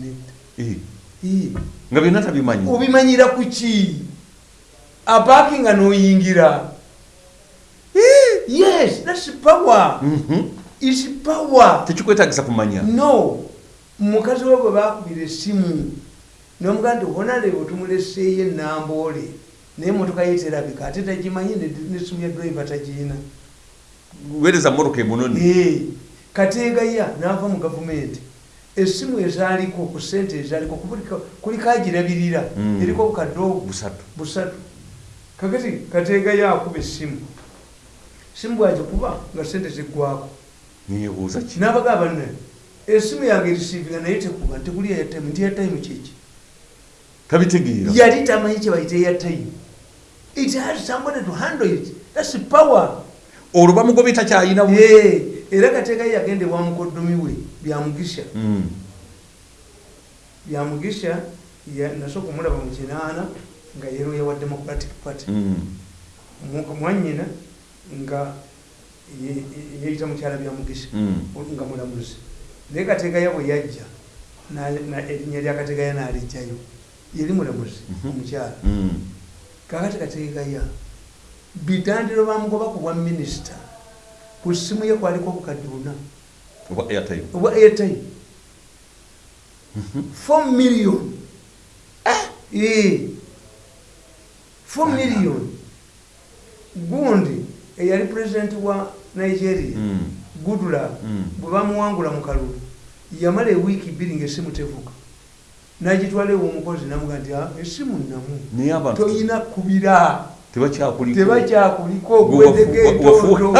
nedda Eh, Ii. nga byonna tabimanyi. Obimanyira ku ki? Apaakinga n'oyingira yes thats power. Mhm. is power. Tekikwetagisa kumanya. No. Mukazi we bwe bakubira essimu nomugaa nti honarebo tumuleseeyo enamboole naye motoka ye terabika ate tagimanyi ne- nesimu ya driver tagiina weereza motoka emunoni? Eh, kateegaya n'ava mu gavumenti essimu ezaaliko ku sente ezaaliko kuliko agirabirira. Mm. eriko bukadde busatu. Kakati kateegaya akuba essimu simu. Bwagikuba nga sente ziggwako n'abagaa banne. Essimu yange erisiivinga naye tekuba ntekuli eyatime nti eyatime kiki? Tabitegeera yali tamanyi kye bayita eyatime it has somebody to handle it thats power olwo bamugobye Eh, era kateekayo yagende wa mukoddomi we byamugisha Mm. byamugisha ya- nasooka omulaba mu kinaana nga yeroya wa democratic party Mm. Mu- mwanyina nga ye- ye- yeyita mukyala byamugisha Mm. nga mulamuzi naye kategaya bwe yajja erinnya lya kategaya n'alijjayo yeri mulamuzi Mhm. omukyala. Kakati kategaya bitandiro bamugoba ku bwa minisita ku ssimu ye kwaliko obukadde buna obwa airtime. 4 million. Eh, 4 million. Gundi eyali pulezidenti wa nigeria Mm. gudula Mm. bwe bamuwangula mu kalulu yamala ewiiki bbiri ngaessimu tevuga nagitwala ew'omukozi namuga nti "Ah, essimu namu toyina kubira. tebakyakuliko. Tebakyakuliko Gwe wafu- gwedeko wafu- etooto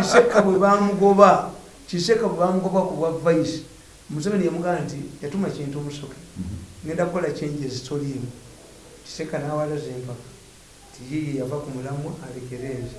kiseka bwe bamugoba kiseka bwe bamugoba ku bwa vaisi museveni yamugaa nti yatuma kintu omusoke. Mhm. ngenda kukola changes toliimu kiseka n'awalaza empaka tiyiyi yava ku mulamu alekerenze